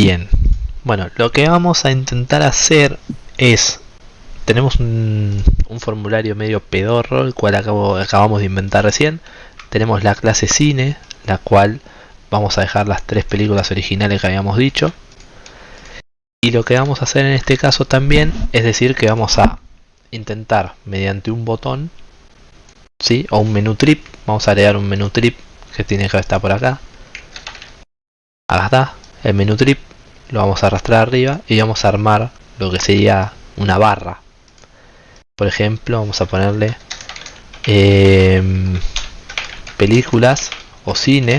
Bien. Bueno, lo que vamos a intentar hacer es... Tenemos un, formulario medio pedorro, el cual acabamos de inventar recién. Tenemos la clase cine, la cual vamos a dejar las tres películas originales que habíamos dicho. Y lo que vamos a hacer en este caso también es decir que vamos a intentar mediante un botón ¿sí? o un menú trip, vamos a agregar un menú trip que tiene que estar por acá. Acá está, el menú trip lo vamos a arrastrar arriba y vamos a armar lo que sería una barra. Por ejemplo, vamos a ponerle em, películas o cine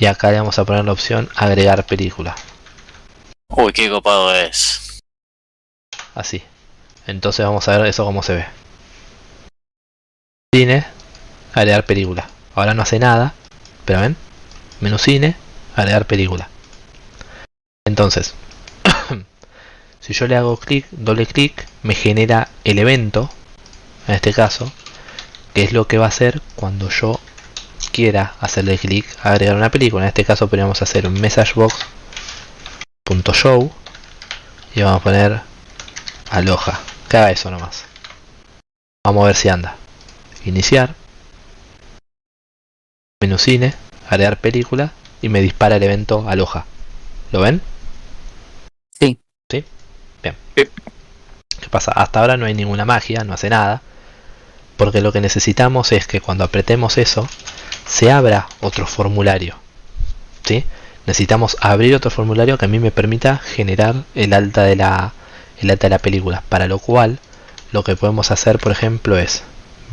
y acá le vamos a poner la opción agregar película. Uy, qué copado es. Así. Entonces vamos a ver eso cómo se ve. Cine, agregar película. Ahora no hace nada, pero ven, menú cine, agregar película. Entonces, si yo le hago clic, doble clic, me genera el evento, en este caso, que es lo que va a hacer cuando yo quiera hacerle clic a agregar una película. En este caso podríamos hacer un messagebox.show y vamos a poner aloja. Que haga eso nomás. Vamos a ver si anda. Iniciar. Menú cine, agregar película y me dispara el evento aloja. ¿Lo ven? ¿Qué pasa? Hasta ahora no hay ninguna magia, no hace nada. Porque lo que necesitamos es que cuando apretemos eso, se abra otro formulario. ¿sí? Necesitamos abrir otro formulario que a mí me permita generar el alta de la, el alta de la película. Para lo cual, lo que podemos hacer, por ejemplo, es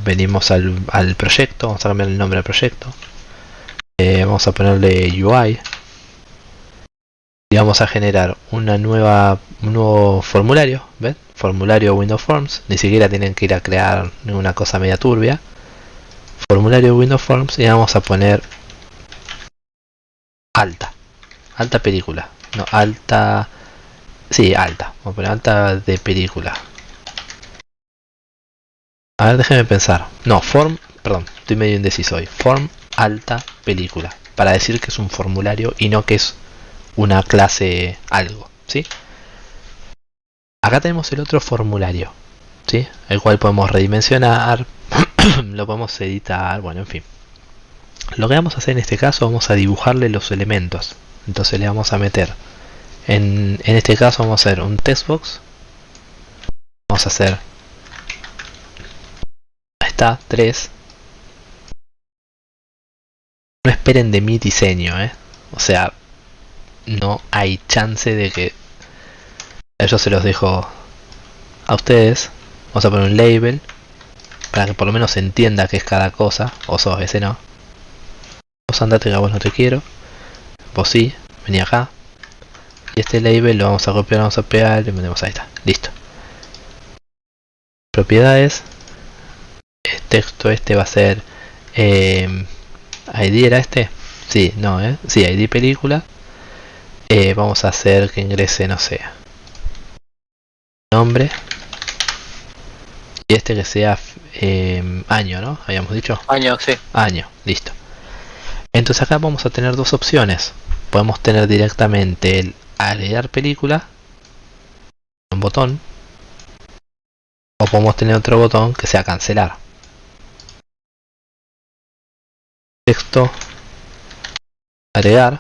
venimos al, al proyecto, vamos a cambiar el nombre del proyecto. Eh, vamos a ponerle UI y vamos a generar una nueva un nuevo formulario ¿ven? formulario Windows Forms. Ni siquiera tienen que ir a crear ninguna cosa media turbia. Formulario Windows Forms y vamos a poner alta. Alta película. No alta sí alta. Vamos a poner alta de película. A ver déjenme pensar. No form perdón estoy medio indeciso hoy. Form alta película. Para decir que es un formulario y no que es una clase algo ¿sí? acá tenemos el otro formulario ¿sí? el cual podemos redimensionar lo podemos editar, bueno, en fin. Lo que vamos a hacer en este caso, vamos a dibujarle los elementos. Entonces le vamos a meter, en, en este caso vamos a hacer un textbox. Vamos a hacer, está, 3. No esperen de mi diseño, ¿eh? O sea, no hay chance de que... Yo se los dejo a ustedes. Vamos a poner un label para que por lo menos se entienda qué es cada cosa, o sos ese no. Vos andate que a vos no te quiero, vos sí, vení acá. Y este label lo vamos a copiar, vamos a pegar y lo metemos ahí está, listo. Propiedades, texto este va a ser eh, ID era este, sí, no, eh, sí, ID película. Eh, vamos a hacer que ingrese, no sé, nombre y este que sea eh, año, ¿no? Habíamos dicho. Año, sí. Año, listo. Entonces acá vamos a tener dos opciones. Podemos tener directamente el agregar película, un botón, o podemos tener otro botón que sea cancelar. Texto, agregar,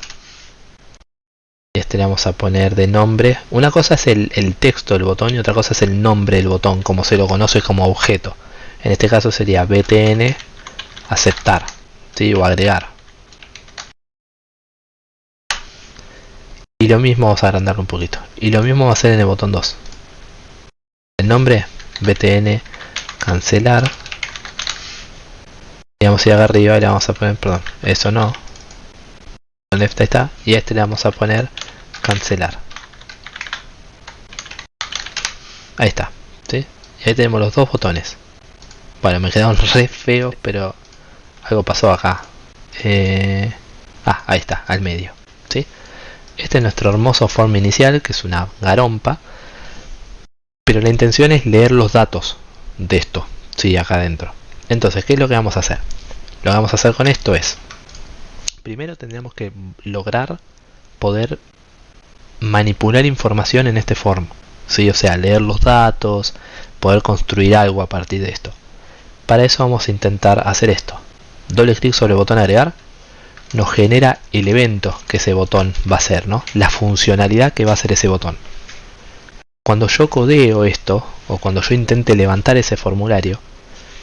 este le vamos a poner de nombre. Una cosa es el, texto del botón y otra cosa es el nombre del botón, como se lo conoce como objeto. En este caso sería btn aceptar ¿sí? o agregar. Y lo mismo vamos a agrandarlo un poquito. Y lo mismo va a ser en el botón 2. El nombre btn cancelar. Y vamos a ir acá arriba y le vamos a poner, perdón, eso no, left está y este le vamos a poner cancelar. Ahí está ¿sí? y ahí tenemos los dos botones. Bueno me quedaron re feos pero algo pasó acá. Eh... ah ahí está al medio ¿sí? este es nuestro hermoso form inicial que es una garompa. Pero la intención es leer los datos de esto sí acá adentro. Entonces qué es lo que vamos a hacer lo que vamos a hacer con esto es primero tendríamos que lograr poder manipular información en este form. ¿sí? O sea, leer los datos, poder construir algo a partir de esto. Para eso vamos a intentar hacer esto. Doble clic sobre el botón agregar. Nos genera el evento que ese botón va a ser, ¿no? La funcionalidad que va a ser ese botón. Cuando yo codeo esto, o cuando yo intente levantar ese formulario,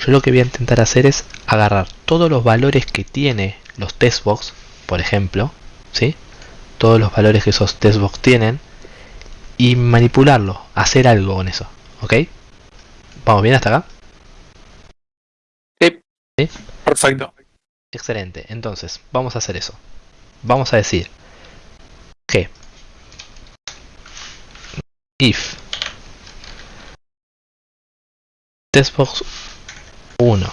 yo lo que voy a intentar hacer es agarrar todos los valores que tiene los testbox, por ejemplo, ¿sí? Todos los valores que esos testbox tienen y manipularlo, hacer algo con eso, ¿ok? ¿Vamos bien hasta acá? Sí. ¿Sí? Perfecto. Excelente, entonces vamos a hacer eso. Vamos a decir que if testbox 1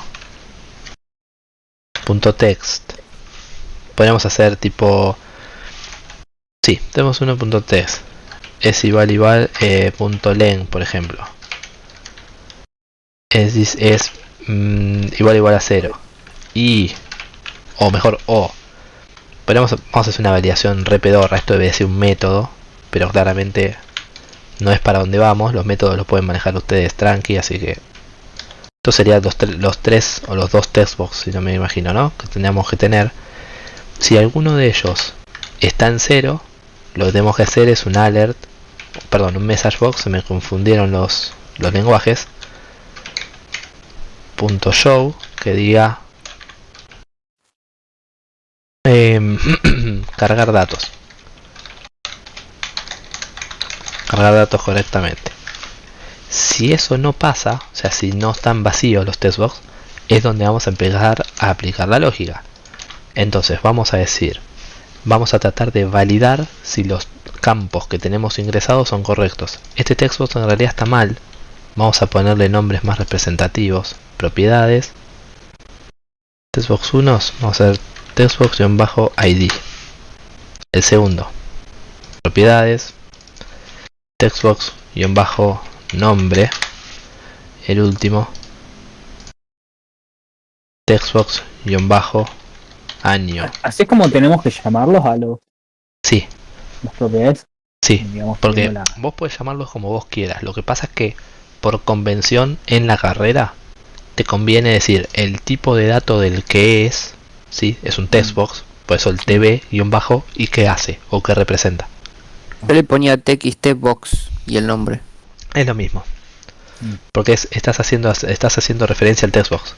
punto text podemos hacer tipo sí tenemos 1.text es igual igual eh, punto len por ejemplo. Es, es mm, igual igual a 0 y o mejor o. Podemos vamos a hacer una validación re pedorra. Esto debe ser un método pero claramente no es para donde vamos. Los métodos los pueden manejar ustedes tranqui así que estos serían los, tres o los dos textbox si no me imagino no que tendríamos que tener. Si alguno de ellos está en cero lo que tenemos que hacer es un alert perdón un message box se me confundieron los los lenguajes. Punto show que diga eh, cargar datos. Cargar datos correctamente. Si eso no pasa o sea si no están vacíos los testbox es donde vamos a empezar a aplicar la lógica. Entonces vamos a decir vamos a tratar de validar si los campos que tenemos ingresados son correctos. Este textbox en realidad está mal. Vamos a ponerle nombres más representativos. Propiedades. Textbox 1 vamos a hacer textbox-id. El segundo. Propiedades. Textbox-nombre. El último textbox-año Así es como tenemos que llamarlos a los, sí. las propiedades. sí digamos, porque la- vos puedes llamarlos como vos quieras. Lo que pasa es que por convención en la carrera te conviene decir el tipo de dato del que es sí es un textbox por eso el tb y un bajo y qué hace o qué representa Yo le ponía TXT box y el nombre. es lo mismo. Mm. porque es- estás haciendo estás haciendo referencia al textbox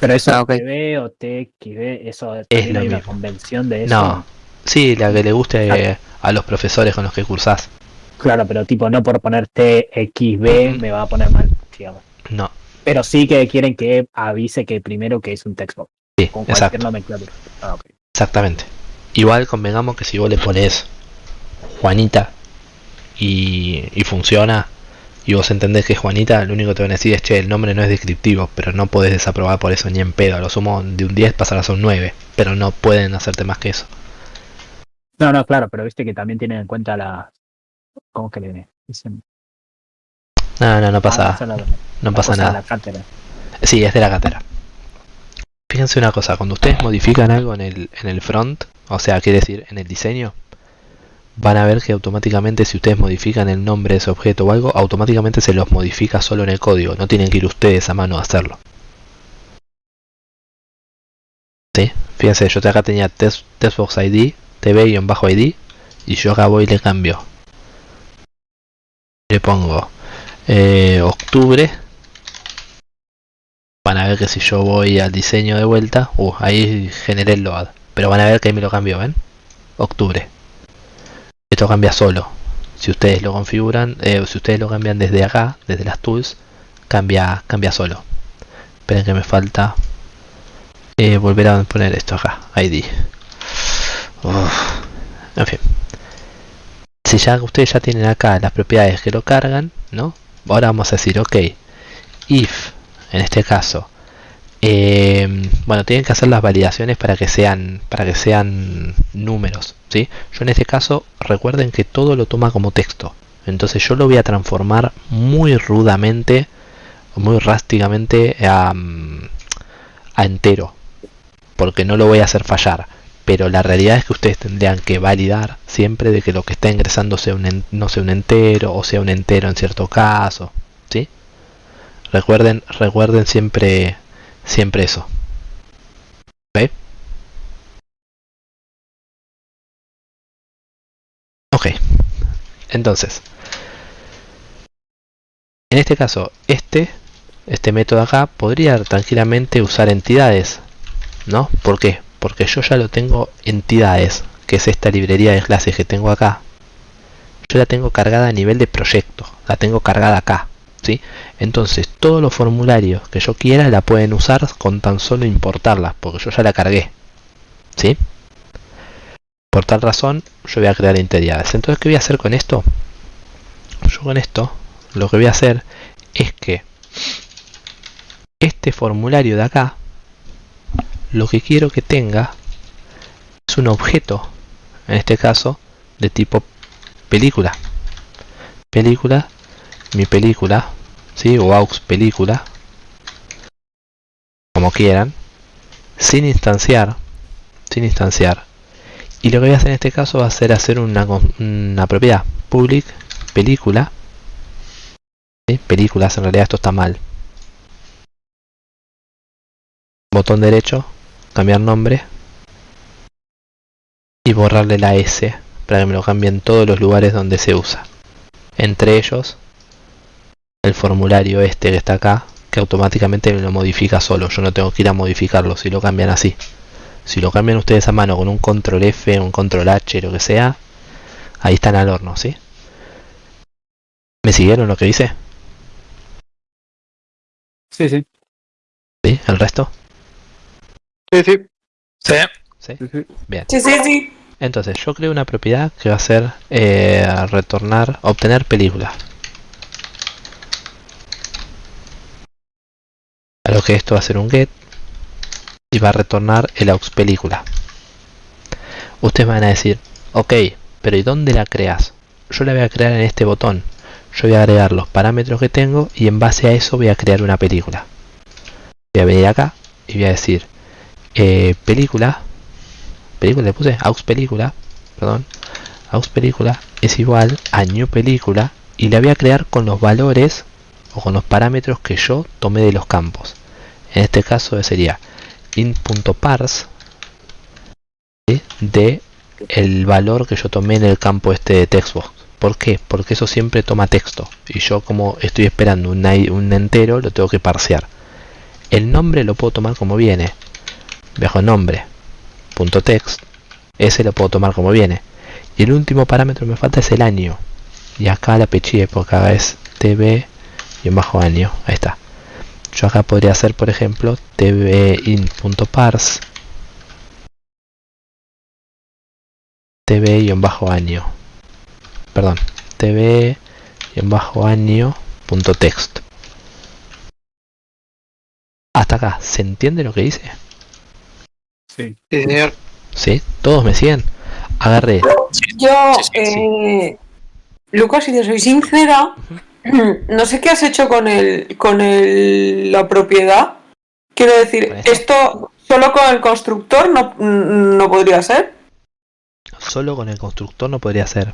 Pero eso Ah, ok. TB o TXB, eso lo hay una convención de eso. no sí la que le guste Claro. eh, a los profesores con los que cursás Claro, pero tipo no por poner TXB Ujú. me va a poner mal, digamos. no Pero sí que quieren que avise que primero que es un textbox. sí Con exacto cualquier nomenclatura. Ah. Exactamente. Igual convengamos que si vos le pones Juanita y, y funciona y vos entendés que Juanita, lo único que te van a decir es che, el nombre no es descriptivo, pero no podés desaprobar por eso ni en pedo. A lo sumo de un 10 pasarás a un 9, pero no pueden hacerte más que eso. No, no, claro, pero viste que también tienen en cuenta la. ¿Cómo que le dicen? No, no, no Ah, pasa, esa la- no la pasa cosa de nada. la cátedra. Sí, es de la cátedra. Fíjense una cosa, cuando ustedes modifican algo en el, en el front, o sea, quiere decir en el diseño, van a ver que automáticamente si ustedes modifican el nombre de ese objeto o algo, automáticamente se los modifica solo en el código, no tienen que ir ustedes a mano a hacerlo. ¿Sí? Fíjense, yo acá tenía test, testbox ID, tv-id, y yo acá voy y le cambio. Le pongo eh, octubre van a ver que si yo voy al diseño de vuelta, uh, ahí generé el load, pero van a ver que ahí me lo cambió, ¿ven? Octubre. Esto cambia solo. Si ustedes lo configuran, eh, si ustedes lo cambian desde acá, desde las tools, cambia, cambia solo. Esperen que me falta eh, volver a poner esto acá, ID. Uf. En fin. Si ya ustedes ya tienen acá las propiedades que lo cargan, ¿no? Ahora vamos a decir, ok, if en este caso eh, bueno tienen que hacer las validaciones para que sean para que sean números ¿sí? yo en este caso recuerden que todo lo toma como texto entonces yo lo voy a transformar muy rudamente muy rásticamente a, a entero porque no lo voy a hacer fallar pero la realidad es que ustedes tendrían que validar siempre de que lo que está ingresando sea un, no sea un entero o sea un entero en cierto caso, ¿sí? Recuerden, recuerden siempre, siempre eso. ¿Ok? Entonces, en este caso, este, este método acá podría tranquilamente usar entidades, ¿no? ¿Por qué? Porque yo ya lo tengo entidades, que es esta librería de clases que tengo acá. Yo la tengo cargada a nivel de proyecto, la tengo cargada acá, Entonces, todos los formularios que yo quiera la pueden usar con tan solo importarlas, porque yo ya la cargué, ¿sí? Por tal razón, yo voy a crear entidades. Entonces, ¿qué voy a hacer con esto? Yo con esto, lo que voy a hacer es que este formulario de acá, lo que quiero que tenga es un objeto, en este caso, de tipo película. Película, mi película, ¿sí? o aux película, como quieran, sin instanciar, sin instanciar. Y lo que voy a hacer en este caso va a ser hacer una, una propiedad public película. Películas, en realidad esto está mal. Botón derecho, cambiar nombre. Y borrarle la S para que me lo cambie en todos los lugares donde se usa. Entre ellos, el formulario este que está acá, que automáticamente me lo modifica solo. Yo no tengo que ir a modificarlo si lo cambian así. Si lo cambian ustedes a mano con un control F, un control H, lo que sea, ahí están al horno, ¿sí? ¿Me siguieron lo que dice? Sí, sí. ¿Sí? ¿El resto? Sí, sí. Sí. ¿Sí? sí, sí. Bien. Sí, sí, sí. Entonces, yo creo una propiedad que va a ser eh, retornar, obtener película. A lo que esto va a ser un get y va a retornar el aux película. Ustedes van a decir, ok, pero ¿y dónde la creas? Yo la voy a crear en este botón. Yo voy a agregar los parámetros que tengo y en base a eso voy a crear una película. Voy a venir acá y voy a decir eh, película película le puse aux película perdón aux película es igual a new película y la voy a crear con los valores o con los parámetros que yo tomé de los campos en este caso sería int.parse ¿sí? de el valor que yo tomé en el campo este de textbox ¿Por qué? Porque eso siempre toma texto y yo como estoy esperando un, un entero lo tengo que parsear. El nombre lo puedo tomar como viene. Bajo nombre, text, ese lo puedo tomar como viene. Y el último parámetro que me falta es el año. Y acá la peché porque acá es tv y en bajo año. Ahí está. Yo acá podría hacer, por ejemplo, tvin.parse tv y en bajo año. Perdón, tv y en bajo año punto text. Hasta acá, ¿se entiende lo que hice? Sí. Sí, señor. ¿Sí? ¿Todos me siguen? Agarré Yo, Sí, sí, sí. eh, Lucas, si te soy sincera, no sé qué has hecho con el, con el, la propiedad. Quiero decir, ¿Con esto? esto solo con el constructor no, no podría ser. solo con el constructor no podría ser.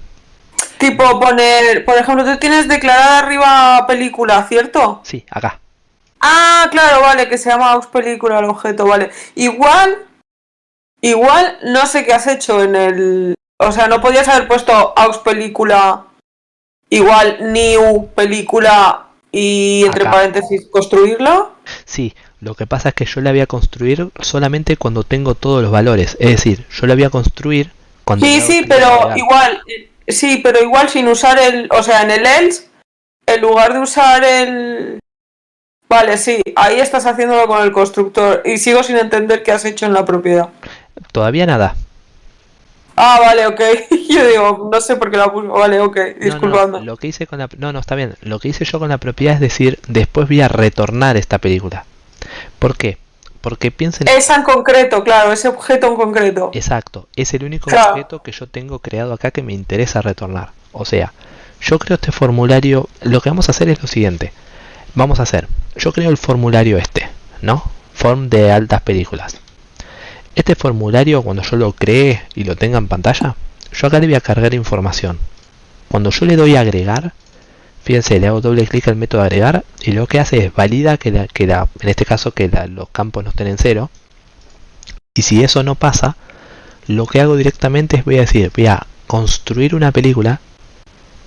Tipo poner, por ejemplo, tú tienes declarada arriba película, ¿cierto? Sí, acá. Ah, claro, vale, que se llama aux película el objeto, vale. Igual, igual no sé qué has hecho en el, o sea, no podías haber puesto aux película, igual new película y entre Acá. paréntesis construirla. Sí, lo que pasa es que yo la voy a construir solamente cuando tengo todos los valores. Es decir, yo la voy a construir cuando... Sí, sí, pero igual, eh, sí, pero igual sin usar el, o sea, en el else, en lugar de usar el... Vale, sí, ahí estás haciéndolo con el constructor y sigo sin entender qué has hecho en la propiedad. Todavía nada. Ah, vale, ok. Yo digo, no sé por qué la puse. Vale, ok, No, no, disculpadme. lo que hice con la... No, no, está bien. Lo que hice yo con la propiedad es decir, después voy a retornar esta película. ¿Por qué? Porque piensen... Esa en concreto, claro, ese objeto en concreto. Exacto, es el único Claro. objeto que yo tengo creado acá que me interesa retornar. O sea, yo creo este formulario, lo que vamos a hacer es lo siguiente. Vamos a hacer, yo creo el formulario este, ¿no? Form de altas películas. Este formulario, cuando yo lo cree y lo tenga en pantalla, yo acá le voy a cargar información. Cuando yo le doy a agregar, fíjense, le hago doble clic al método agregar y lo que hace es valida que, en este caso que los campos no estén en cero. Y si eso no pasa, lo que hago directamente es voy a decir, voy a construir una película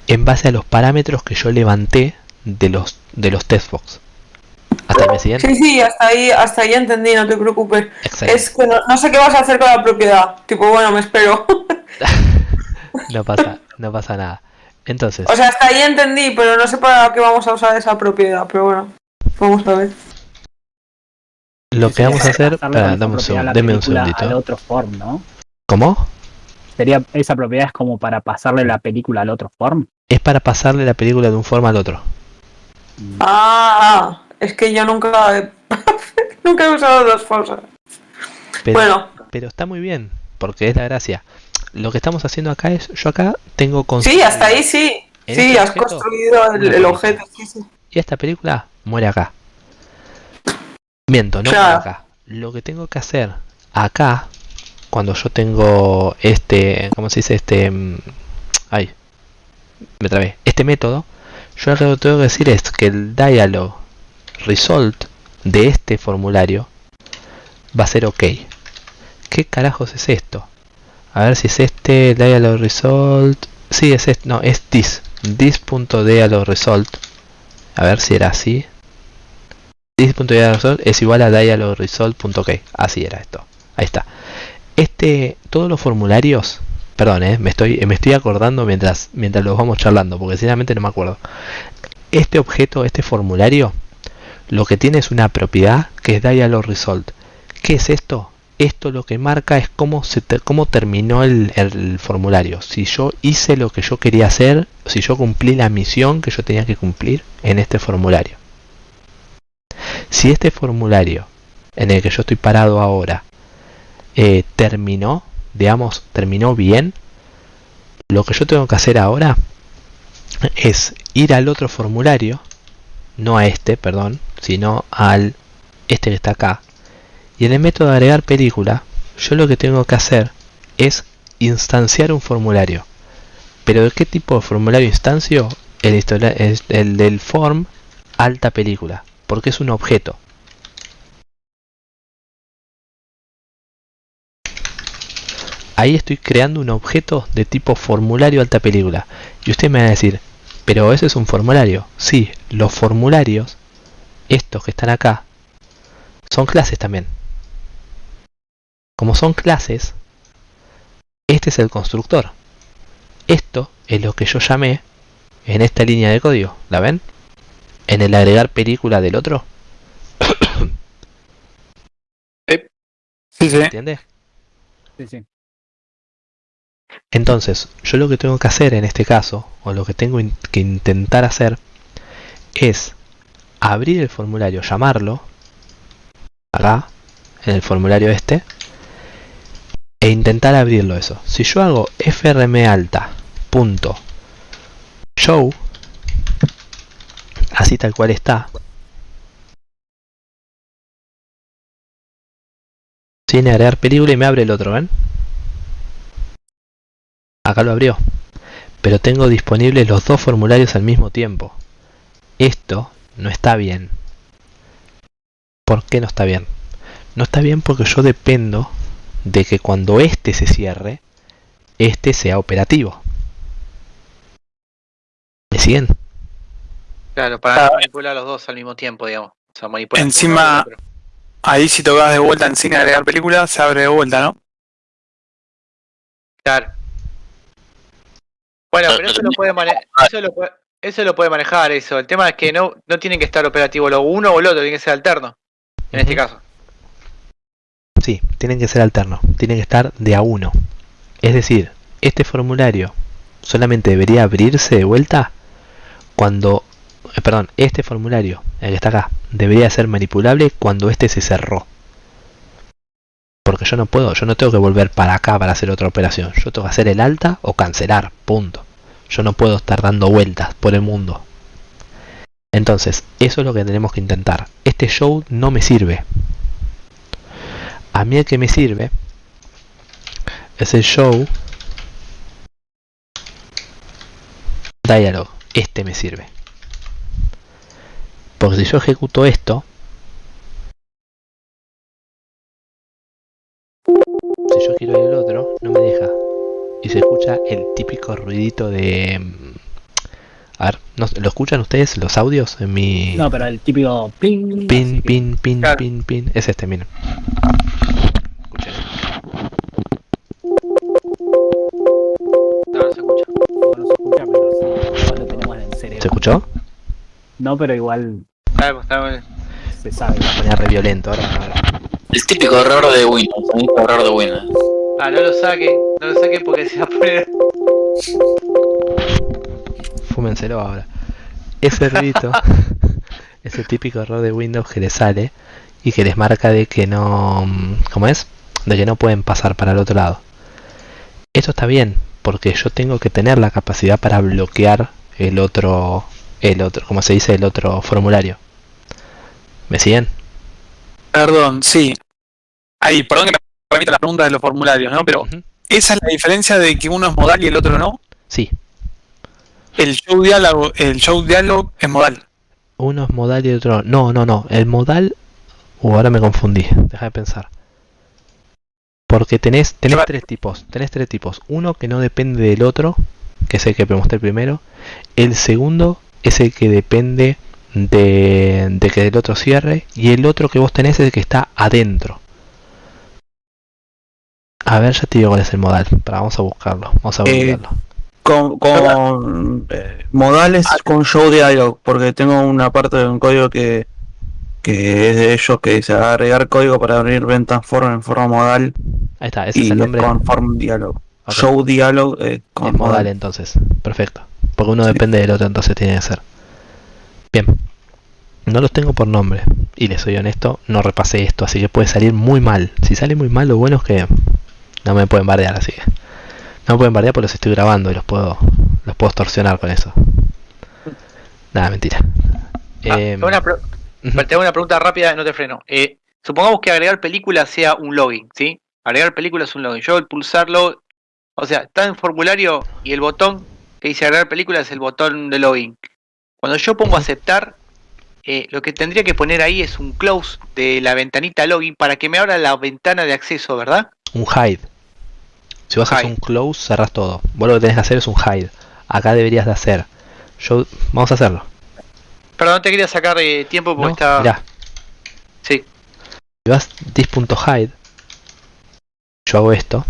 en base a los parámetros que yo levanté de los de los testbox. ¿Hasta ahí me siguen? Sí, sí, hasta ahí, hasta ahí entendí, no te preocupes. Excelente. Es que no, no sé qué vas a hacer con la propiedad. Tipo, bueno, me espero. No pasa, no pasa nada. Entonces, O sea, hasta ahí entendí, pero no sé para qué vamos a usar esa propiedad. Pero bueno, vamos a ver. lo que vamos a hacer, dame un segundo, deme un Al segundito. otro form, ¿no? ¿Cómo? Sería, esa propiedad es como para pasarle la película al otro form. Es para pasarle la película de un forma al otro. Ah, es que yo nunca he, nunca he usado dos cosas. Pero, Bueno, pero está muy bien, porque es la gracia. Lo que estamos haciendo acá es, yo acá tengo sí, hasta ahí sí. ¿En Sí, este has objeto? construido el, objeto. Sí, sí. Y esta película muere acá. Miento, no Claro. muere acá. Lo que tengo que hacer acá, cuando yo tengo este, ¿cómo se dice? Este, mm, ay, me trabé. Este método, yo lo que tengo que decir es que el dialog result de este formulario va a ser ok. ¿Qué carajos es esto? A ver si es este dialog result. Sí, es este, no, es this. This.dialog result. A ver si era así. This.dialogresult es igual a dialogresult.ok. Así era esto. Ahí está. Este, todos los formularios, perdón, eh, me estoy, me estoy acordando mientras, mientras los vamos charlando, porque sinceramente no me acuerdo. Este objeto, este formulario, lo que tiene es una propiedad que es dialog result. ¿Qué es esto? Esto lo que marca es cómo, se cómo terminó el, el formulario. Si yo hice lo que yo quería hacer, si yo cumplí la misión que yo tenía que cumplir en este formulario. Si este formulario en el que yo estoy parado ahora eh, terminó, digamos, terminó bien, lo que yo tengo que hacer ahora es ir al otro formulario, no a este, perdón, sino al este que está acá. Y en el método de agregar película, yo lo que tengo que hacer es instanciar un formulario. Pero ¿de qué tipo de formulario instancio? El, el del form alta película, porque es un objeto. Ahí estoy creando un objeto de tipo formulario alta película. Y usted me va a decir, pero ese es un formulario. Sí, los formularios, estos que están acá, son clases también. Como son clases, este es el constructor. Esto es lo que yo llamé en esta línea de código. ¿La ven? En el agregar película del otro. Sí, sí. ¿Entiendes? Sí, sí. Entonces, yo lo que tengo que hacer en este caso, o lo que tengo que intentar hacer, es abrir el formulario, llamarlo, acá, en el formulario este, e intentar abrirlo eso. Si yo hago frm alta punto show, así tal cual está, sin agregar película y me abre el otro, ¿ven? Acá lo abrió. Pero tengo disponibles los dos formularios al mismo tiempo. Esto no está bien. ¿Por qué no está bien? No está bien porque yo dependo de que cuando este se cierre, este sea operativo. ¿Me siguen? Claro, para no manipular los dos al mismo tiempo, digamos. O sea, manipular Encima-. Ahí si tocas de vuelta en sin agregar película, se abre de vuelta, ¿no? Claro. Bueno, pero eso lo puede manejar. Eso lo puede, eso lo puede manejar, eso. El tema es que no, no tienen que estar operativo lo uno o el otro, tiene que ser alterno. En este caso. Sí, tienen que ser alternos, tienen que estar de a uno. Es decir, este formulario solamente debería abrirse de vuelta cuando, eh, perdón, este formulario, el que está acá, debería ser manipulable cuando este se cerró. Porque yo no puedo, yo no tengo que volver para acá para hacer otra operación. Yo tengo que hacer el alta o cancelar, punto. Yo no puedo estar dando vueltas por el mundo. Entonces, eso es lo que tenemos que intentar. Este show no me sirve. A mí el que me sirve es el show dialog. Este me sirve. Porque si yo ejecuto esto, si yo quiero el otro, no me deja. Y se escucha el típico ruidito de... mm, A ver, ¿no- ¿lo escuchan ustedes los audios en mi... No, pero el típico ping. Pin, pin, pin, Claro. pin, pin. Es este, miren. Escuchen. No, no se escucha. igual no se escucha, pero sí, igual lo tenemos en el ¿Se escuchó? No, pero igual está bien. se sabe. Ponía re violento ahora. El típico error de Windows, el típico error de Windows. Ah, no lo saquen, no lo saquen porque se va a poner. Fúmenselo ahora. Ese ruidito es el típico error de Windows que les sale y que les marca de que no. ¿Cómo es? De que no pueden pasar para el otro lado. Esto está bien, porque yo tengo que tener la capacidad para bloquear el otro. El otro, como se dice, el otro formulario. ¿Me siguen? Perdón, sí. Ahí, perdón que me remita a las preguntas de los formularios, ¿no? Pero esa es la diferencia de que uno es modal y el otro no. Sí, El show diálogo, el show diálogo es modal. Uno es modal y el otro no. No, no, no. El modal. Uh, ahora me confundí. Deja de pensar. Porque tenés, tenés tres tipos. Tenés tres tipos. Uno que no depende del otro, que es el que mostré primero. El segundo es el que depende de, de que el otro cierre. Y el otro que vos tenés es el que está adentro. A ver, ya te digo cuál es el modal. Para, vamos a buscarlo. Vamos a Eh, buscarlo. Con, con eh, modales con show dialog, porque tengo una parte de un código que, que es de ellos que dice agregar código para abrir ventas form en forma modal Ahí está, ese y es el nombre. con form dialog. Show dialog eh, con Es modal modal. entonces, perfecto. Porque uno Sí. depende del otro, entonces tiene que ser. Bien. No los tengo por nombre. Y les soy honesto, no repasé esto, así que puede salir muy mal. Si sale muy mal, lo bueno es que no me pueden bardear, así que. No me pueden bardear porque los estoy grabando y los puedo. los puedo extorsionar con eso. Nada, mentira. Ah, tengo una Te hago una pregunta rápida, no te freno. Eh, supongamos que agregar película sea un login, ¿sí? Agregar película es un login. Yo al pulsarlo, o sea, está en formulario y el botón que dice agregar película es el botón de login. Cuando yo pongo aceptar, eh, lo que tendría que poner ahí es un close de la ventanita login para que me abra la ventana de acceso, ¿verdad? un hide. Si vos haces un close, cerrás todo. Vos lo que tenés que hacer es un hide. Acá deberías de hacer. Yo. Vamos a hacerlo. Perdón, no te quería sacar eh, tiempo porque ¿no? está. Mirá, Sí. Si vas this.hide, yo hago esto,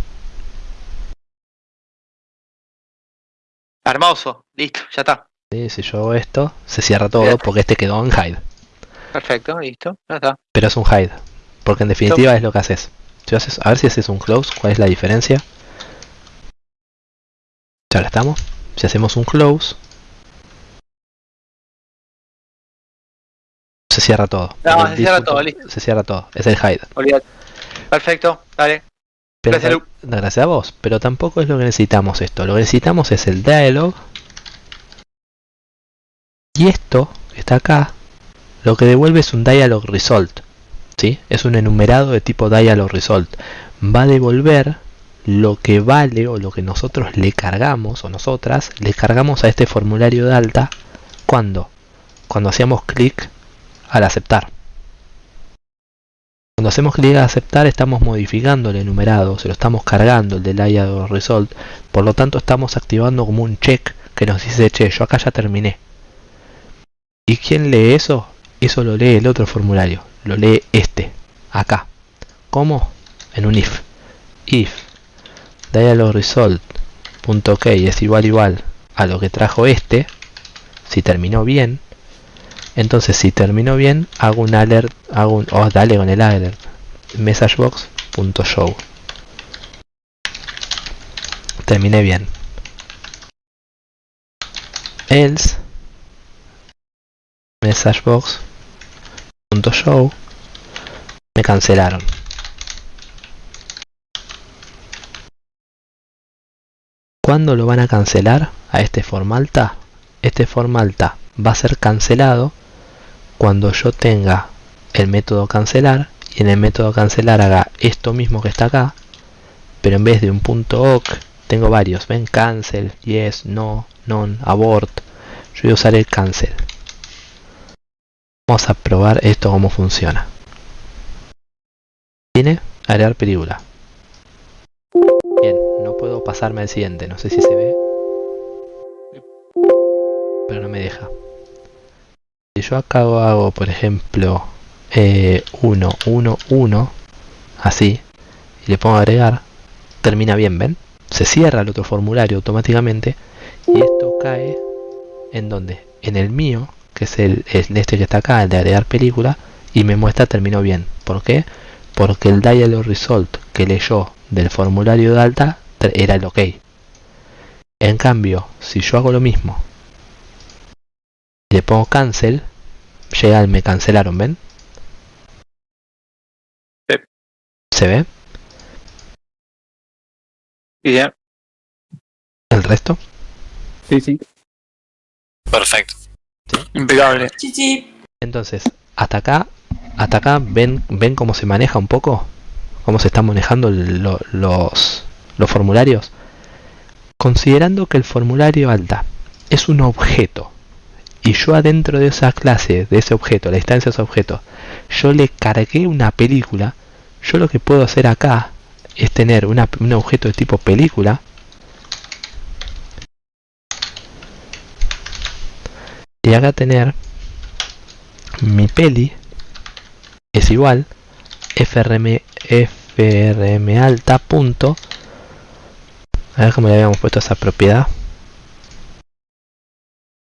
Hermoso, listo, ya está. ¿sí? si yo hago esto, se cierra todo porque este quedó en hide. Perfecto, listo, ya está. Pero es un hide, porque en definitiva es lo que haces. Si haces, a ver si haces un close, ¿cuál es la diferencia? Ya estamos. Si hacemos un close, se cierra todo. No, se cierra todo, punto- listo. Se cierra todo, es el hide. Olvídate. Perfecto, dale. Pero Gracias, gracias a vos, pero tampoco es lo que necesitamos esto. Lo que necesitamos es el dialog. Y esto, que está acá, lo que devuelve es un dialog result. ¿sí? Es un enumerado de tipo dialog result. Va a devolver lo que vale o lo que nosotros le cargamos o nosotras le cargamos a este formulario de alta cuando cuando hacíamos clic al aceptar cuando hacemos clic a aceptar estamos modificando el enumerado, se lo estamos cargando el del result, por lo tanto estamos activando como un check que nos dice, che, yo acá ya terminé. ¿Y quién lee eso? Eso lo lee el otro formulario, lo lee este, acá. ¿Cómo? En un if. If dialog result punto ok es igual igual a lo que trajo este, si terminó bien, entonces si terminó bien hago un alert hago un oh dale con el alert messagebox.show terminé bien. Else messagebox.show me cancelaron ¿Cuándo lo van a cancelar a este formalta? Este formalta va a ser cancelado cuando yo tenga el método cancelar y en el método cancelar haga esto mismo que está acá, pero en vez de un punto .oc tengo varios, ven cancel, yes, no, non, abort. Yo voy a usar el cancel. Vamos a probar esto cómo funciona. Tiene agregar película. Pasarme al siguiente, no sé si se ve. Pero no me deja. Si yo acá hago, por ejemplo, 1, 1, 1, así, y le pongo agregar, termina bien, ¿ven? Se cierra el otro formulario automáticamente y esto cae en donde? En el mío, que es el, el este que está acá, el de agregar película, y me muestra terminó bien. ¿Por qué? Porque el dialog result que leyó del formulario de alta era el OK. En cambio, si yo hago lo mismo, y le pongo cancel, llega el me cancelaron, ¿ven? Sí. ¿Se ve? Y ya. ¿El resto? Sí, sí. Perfecto. Impecable. Chichi. Entonces, hasta acá, hasta acá ven, ven cómo se maneja un poco, cómo se están manejando lo- los, los formularios. Considerando que el formulario alta es un objeto y yo adentro de esa clase, de ese objeto, la instancia de ese objeto, yo le cargué una película, yo lo que puedo hacer acá es tener un objeto de tipo película y acá tener mi peli es igual frm frm alta punto a ver cómo le habíamos puesto esa propiedad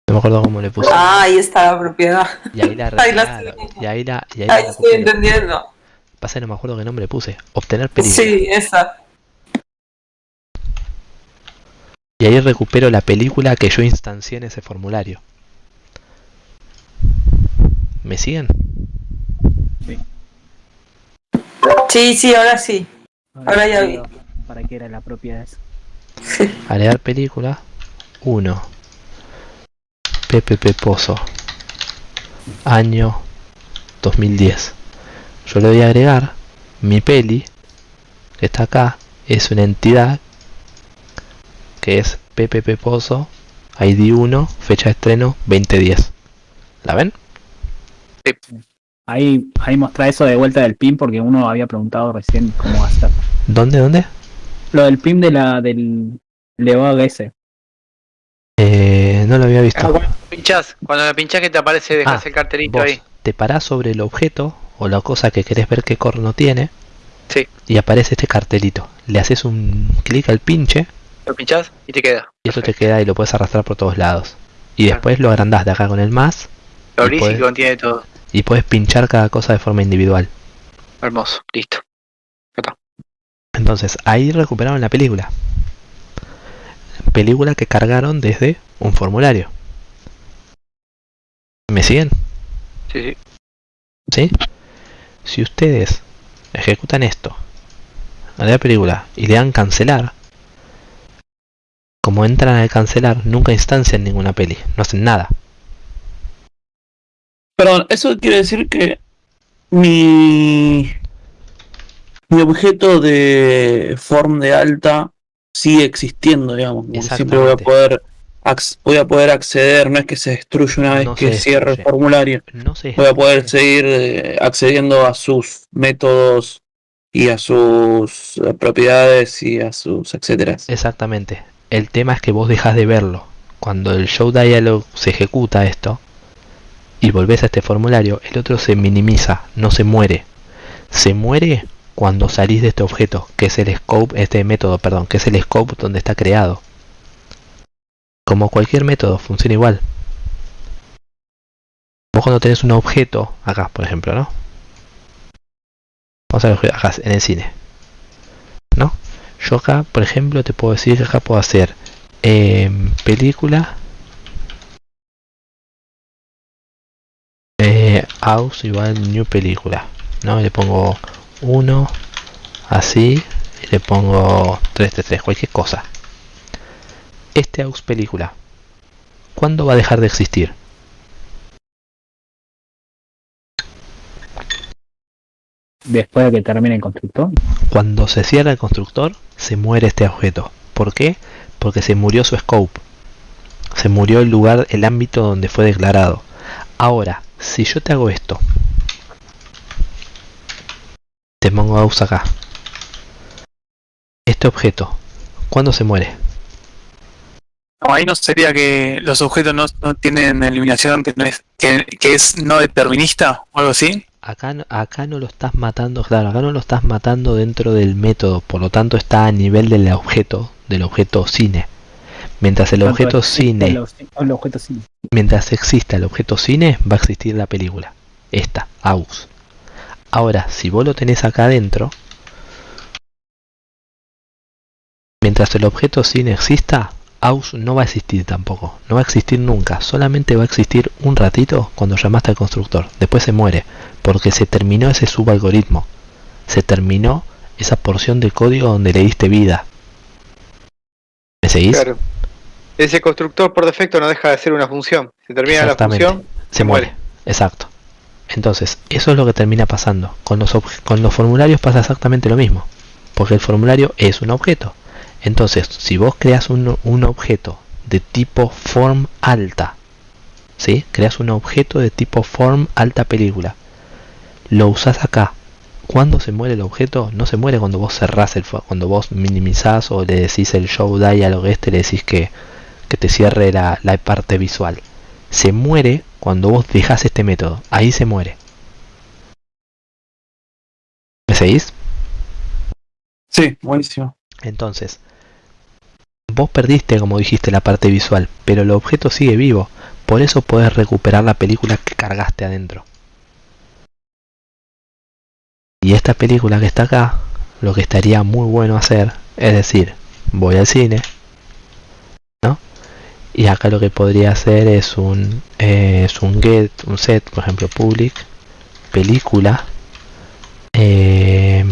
no me acuerdo cómo le puse Ah, ahí está la propiedad. y ahí la ahí la estoy- y ahí la y ahí Ahí la estoy entendiendo. pasa que no me acuerdo qué nombre le puse obtener película Sí, esa. y ahí recupero la película que yo instancié en ese formulario ¿me siguen? Sí, sí, ahora sí. Ahora ya vi. ¿Para qué era la propiedad agregar película 1 PPP Pozo año 2010 yo le voy a agregar mi peli que está acá es una entidad que es PPP Pozo ID 1 fecha de estreno 2010 ¿la ven? Ahí, ahí mostra eso de vuelta del PIN porque uno había preguntado recién cómo hacer. ¿dónde? ¿dónde? Lo del PIN de la del Leog ese. Eh, no lo había visto Ah, cuando pinchás, cuando la pinchás que te aparece, dejas Ah, el cartelito vos ahí. te parás sobre el objeto o la cosa que querés ver qué corno tiene Sí. y aparece este cartelito. Le haces un clic al pinche Lo pinchás y te queda. y eso te queda y lo puedes arrastrar por todos lados. Y Claro. después lo agrandás de acá con el más Lo Y abrís y podés- contiene todo. y puedes pinchar cada cosa de forma individual. Hermoso, listo. Entonces ahí recuperaron la película. Película que cargaron desde un formulario. ¿Me siguen? Sí, sí. Si ustedes ejecutan esto a la película y le dan cancelar, como entran al cancelar, nunca instancian ninguna peli, no hacen nada. Perdón, eso quiere decir que mi, mi objeto de form de alta sigue existiendo, digamos. Siempre voy a poder voy a poder acceder, no es que se destruye una vez No que cierre el formulario. No se Voy a poder seguir eh, accediendo a sus métodos y a sus eh, propiedades y a sus etcétera. Exactamente. El tema es que vos dejas de verlo. Cuando el show dialog se ejecuta esto y volvés a este formulario, el otro se minimiza, no se muere. Se muere cuando salís de este objeto, que es el scope, este método, perdón, que es el scope donde está creado. Como cualquier método, funciona igual. Vos cuando tenés un objeto, acá por ejemplo, ¿no? Vamos a ver acá en el cine. ¿No? Yo acá, por ejemplo, te puedo decir que acá puedo hacer em, película eh, aus igual new película no Y le pongo 1 así y le pongo 333 cualquier cosa este aus película ¿cuándo va a dejar de existir? después de que termine el constructor. Cuando se cierra el constructor, se muere este objeto. ¿Por qué? Porque se murió su scope. Se murió el lugar, el ámbito donde fue declarado. Ahora, si yo te hago esto, te pongo aus acá. Este objeto, ¿cuándo se muere? No, ahí no sería que los objetos no, no tienen eliminación que no es que, que es no determinista o algo así. Acá, no- acá no lo estás matando, claro, acá no lo estás matando dentro del método, por lo tanto está a nivel del objeto, del objeto cine. Mientras el objeto cine, El, el objeto cine. mientras exista el objeto cine, va a existir la película. Esta, AUX. Ahora, si vos lo tenés acá adentro, mientras el objeto cine exista, AUX no va a existir tampoco. No va a existir nunca. Solamente va a existir un ratito cuando llamaste al constructor. Después se muere. Porque se terminó ese subalgoritmo. Se terminó esa porción de código donde le diste vida. ¿Me seguís? Claro. Ese constructor por defecto no deja de ser una función. Se termina la función, se muere. Exacto. Entonces, eso es lo que termina pasando. Con los, con los formularios pasa exactamente lo mismo. Porque el formulario es un objeto. Entonces, si vos creas un, un objeto de tipo form alta, ¿sí? Creas un objeto de tipo form alta película. Lo usás acá. Cuando se muere el objeto, no se muere cuando vos cerrás el cuando vos minimizás o le decís el show dialog este, le decís que, que te cierre la, la parte visual se muere cuando vos dejás este método. Ahí se muere. ¿Me seguís? Sí, buenísimo. Entonces, vos perdiste, como dijiste, la parte visual, pero el objeto sigue vivo. Por eso podés recuperar la película que cargaste adentro. Y esta película que está acá, lo que estaría muy bueno hacer, es decir, voy al cine, ¿no? Y acá lo que podría hacer es un, es un get, un set, por ejemplo, public, película, eh,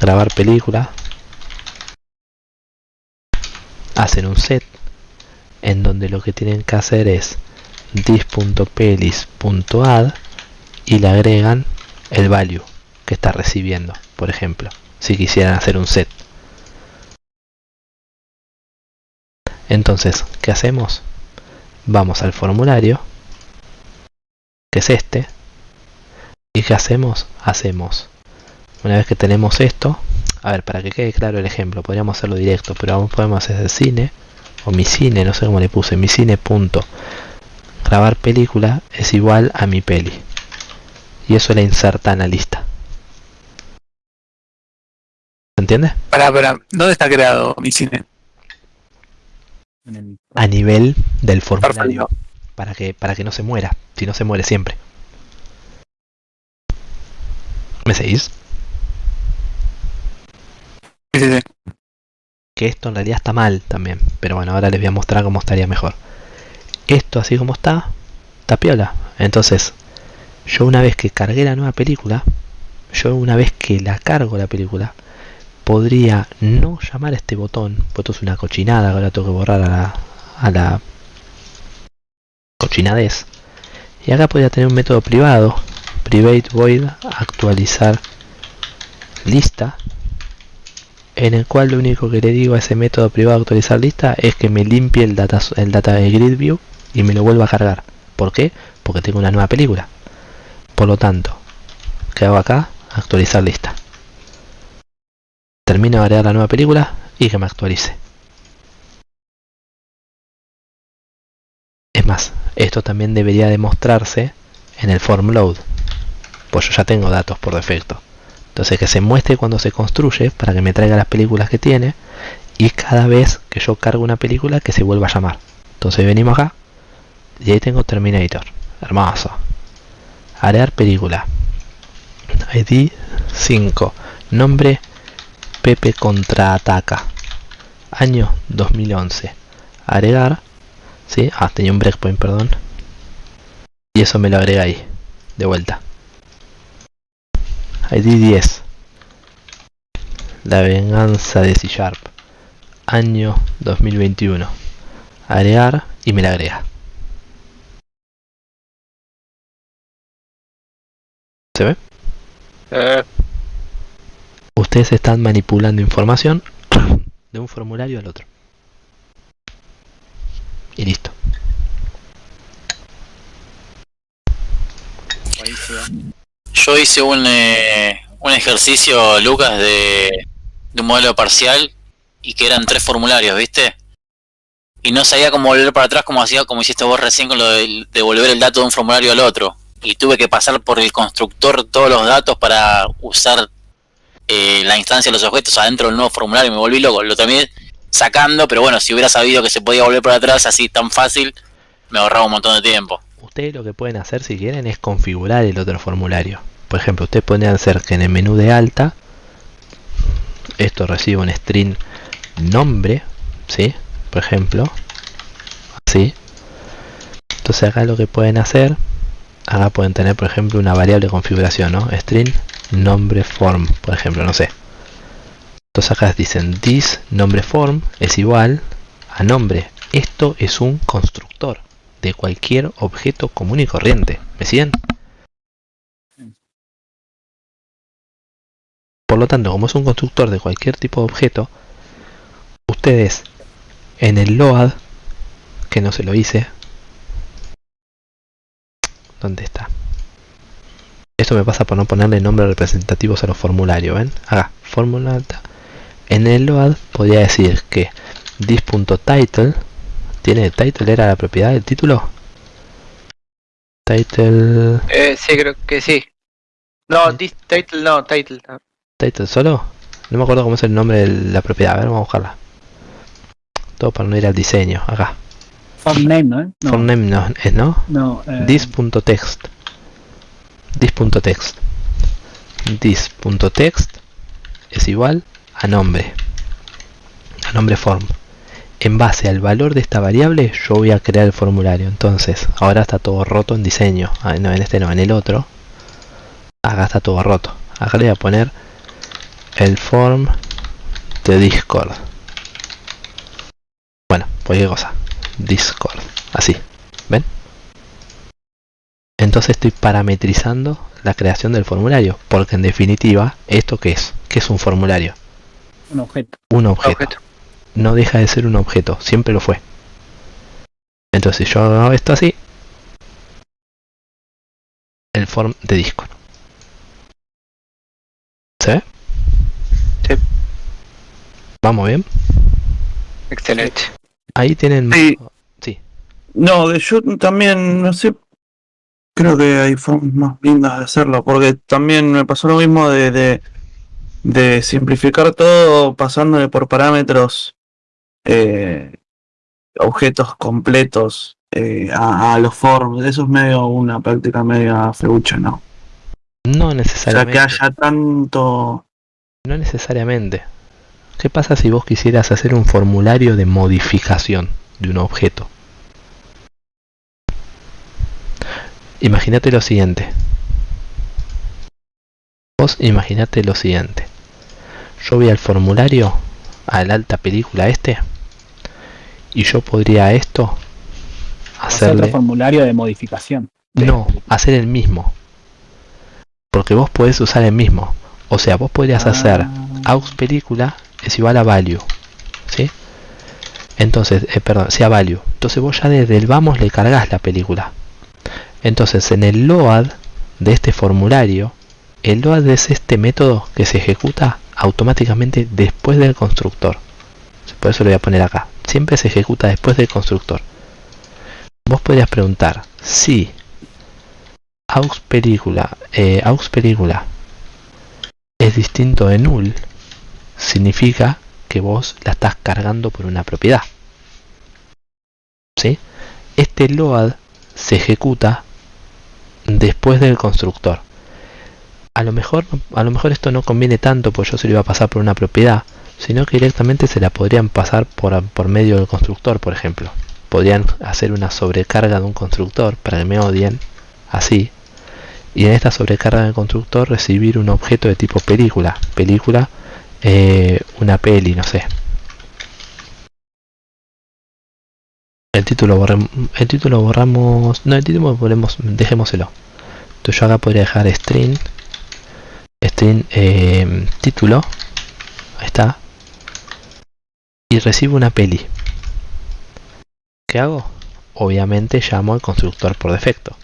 grabar película, hacen un set en donde lo que tienen que hacer es this.pelis.add y le agregan el value que está recibiendo, por ejemplo, si quisieran hacer un set. Entonces, ¿qué hacemos? Vamos al formulario, que es este, y ¿qué hacemos? Hacemos, una vez que tenemos esto, a ver, para que quede claro el ejemplo, podríamos hacerlo directo, pero aún podemos hacer cine, o mi cine, no sé cómo le puse, mi cine punto grabar película es igual a mi peli. Y eso la inserta en la lista. ¿Se entiende? Para, para, ¿dónde está creado mi cine? En el- A nivel del formulario. Perfecto. Para que, para que no se muera. Si no se muere siempre. ¿Me seguís? Sí, sí, sí. que esto en realidad está mal también. Pero bueno, ahora les voy a mostrar cómo estaría mejor. Esto así como está, está piola. Entonces, yo una vez que cargué la nueva película, yo una vez que la cargo la película, podría no llamar a este botón, porque esto es una cochinada, ahora tengo que borrar a la, a cochinadez. Y acá podría tener un método privado, private void actualizar lista en el cual lo único que le digo a ese método privado actualizar lista es que me limpie el data, el data de grid view y me lo vuelva a cargar. ¿Por qué? Porque tengo una nueva película. Por lo tanto, ¿qué hago acá? Actualizar lista. Termino de agregar la nueva película y que me actualice. Es más, esto también debería demostrarse en el form load. Pues yo ya tengo datos por defecto. Entonces que se muestre cuando se construye para que me traiga las películas que tiene y cada vez que yo cargo una película que se vuelva a llamar. Entonces venimos acá y ahí tengo Terminator. Hermoso. Agregar película. ID 5. Nombre Pepe contraataca. Año 2011. Agregar. ¿Sí? Ah, tenía un breakpoint, perdón. Y eso me lo agrega ahí. De vuelta. ID 10. La venganza de C Sharp. Año 2021. Agregar y me la agrega. ¿Se ve? Eh, ustedes están manipulando información de un formulario al otro. Y listo. Yo hice un, eh, un ejercicio, Lucas, de, de un modelo parcial y que eran tres formularios, ¿viste? Y no sabía cómo volver para atrás como hacía, como hiciste vos recién con lo de devolver el dato de un formulario al otro. Y tuve que pasar por el constructor todos los datos para usar eh, la instancia de los objetos adentro del nuevo formulario me volví loco. Lo terminé sacando, pero bueno, si hubiera sabido que se podía volver para atrás así tan fácil, me ahorraba un montón de tiempo. Ustedes lo que pueden hacer si quieren es configurar el otro formulario. Por ejemplo, ustedes podrían hacer que en el menú de alta esto reciba un string nombre, ¿sí? Por ejemplo, así. Entonces acá lo que pueden hacer, acá pueden tener por ejemplo una variable de configuración, ¿no? String nombre form, por ejemplo, no sé. Entonces acá dicen this nombre form es igual a nombre. Esto es un constructor de cualquier objeto común y corriente. ¿Me siguen? Por lo tanto, como es un constructor de cualquier tipo de objeto, ustedes en el load, que no se lo hice, ¿dónde está? Esto me pasa por no ponerle nombres representativos a los formularios, ¿ven? Acá, fórmula En el load podría decir que this.title tiene title era la propiedad del título. Title Eh, sí, creo que sí. No, this title no, title. no. title solo. No me acuerdo cómo es el nombre de la propiedad. A ver, vamos a buscarla. Todo para no ir al diseño. Acá. Form name, ¿no? No, Form name no es, ¿no? no eh, this.text this.text this.text es igual a nombre a nombre form. En base al valor de esta variable yo voy a crear el formulario. Entonces ahora está todo roto en diseño. Ah, no, en este no, en el otro. Acá está todo roto. Acá le voy a poner el form de discord. Bueno cualquier cosa. Discord. Así. Ven entonces estoy parametrizando la creación del formulario porque en definitiva esto qué es qué es un formulario un objeto. un objeto. Objeto. no deja de ser un objeto siempre lo fue entonces si yo hago esto así el form de discord ¿se ve? Sí. vamos bien Excelente. ahí tienen Sí. sí No, de yo también, no sé, creo que hay formas más lindas de hacerlo, porque también me pasó lo mismo de, de, de simplificar todo pasándole por parámetros eh, objetos completos eh, a, a los forms. Eso es medio una práctica media feucha, ¿no? no O sea, necesariamente que haya tanto... No necesariamente. ¿Qué pasa si vos quisieras hacer un formulario de modificación de un objeto? Imagínate lo siguiente. Vos imaginate lo siguiente. Yo voy al formulario, al alta película este, y yo podría a esto Hacer otro hacerle... formulario de modificación. de- No, hacer el mismo. Porque vos podés usar el mismo. O sea, vos podrías hacer Ah, aux película es igual a value ¿sí? entonces, eh, perdón, sea value entonces vos ya desde el vamos le cargas la película entonces en el load de este formulario el load es este método que se ejecuta automáticamente después del constructor por eso lo voy a poner acá siempre se ejecuta después del constructor vos podrías preguntar si aux película eh, es distinto de null significa que vos la estás cargando por una propiedad. ¿Sí? Este load se ejecuta después del constructor. A lo mejor, a lo mejor esto no conviene tanto, pues yo se lo iba a pasar por una propiedad, sino que directamente se la podrían pasar por, por medio del constructor, por ejemplo. Podrían hacer una sobrecarga de un constructor para que me odien, así, y en esta sobrecarga del constructor recibir un objeto de tipo película. Película eh, una peli, no sé. El título borremos, el título borramos, no el título ponemos, dejémoselo. Entonces yo acá podría dejar string string eh, título ahí está y recibo una peli ¿qué hago? obviamente llamo al constructor por defecto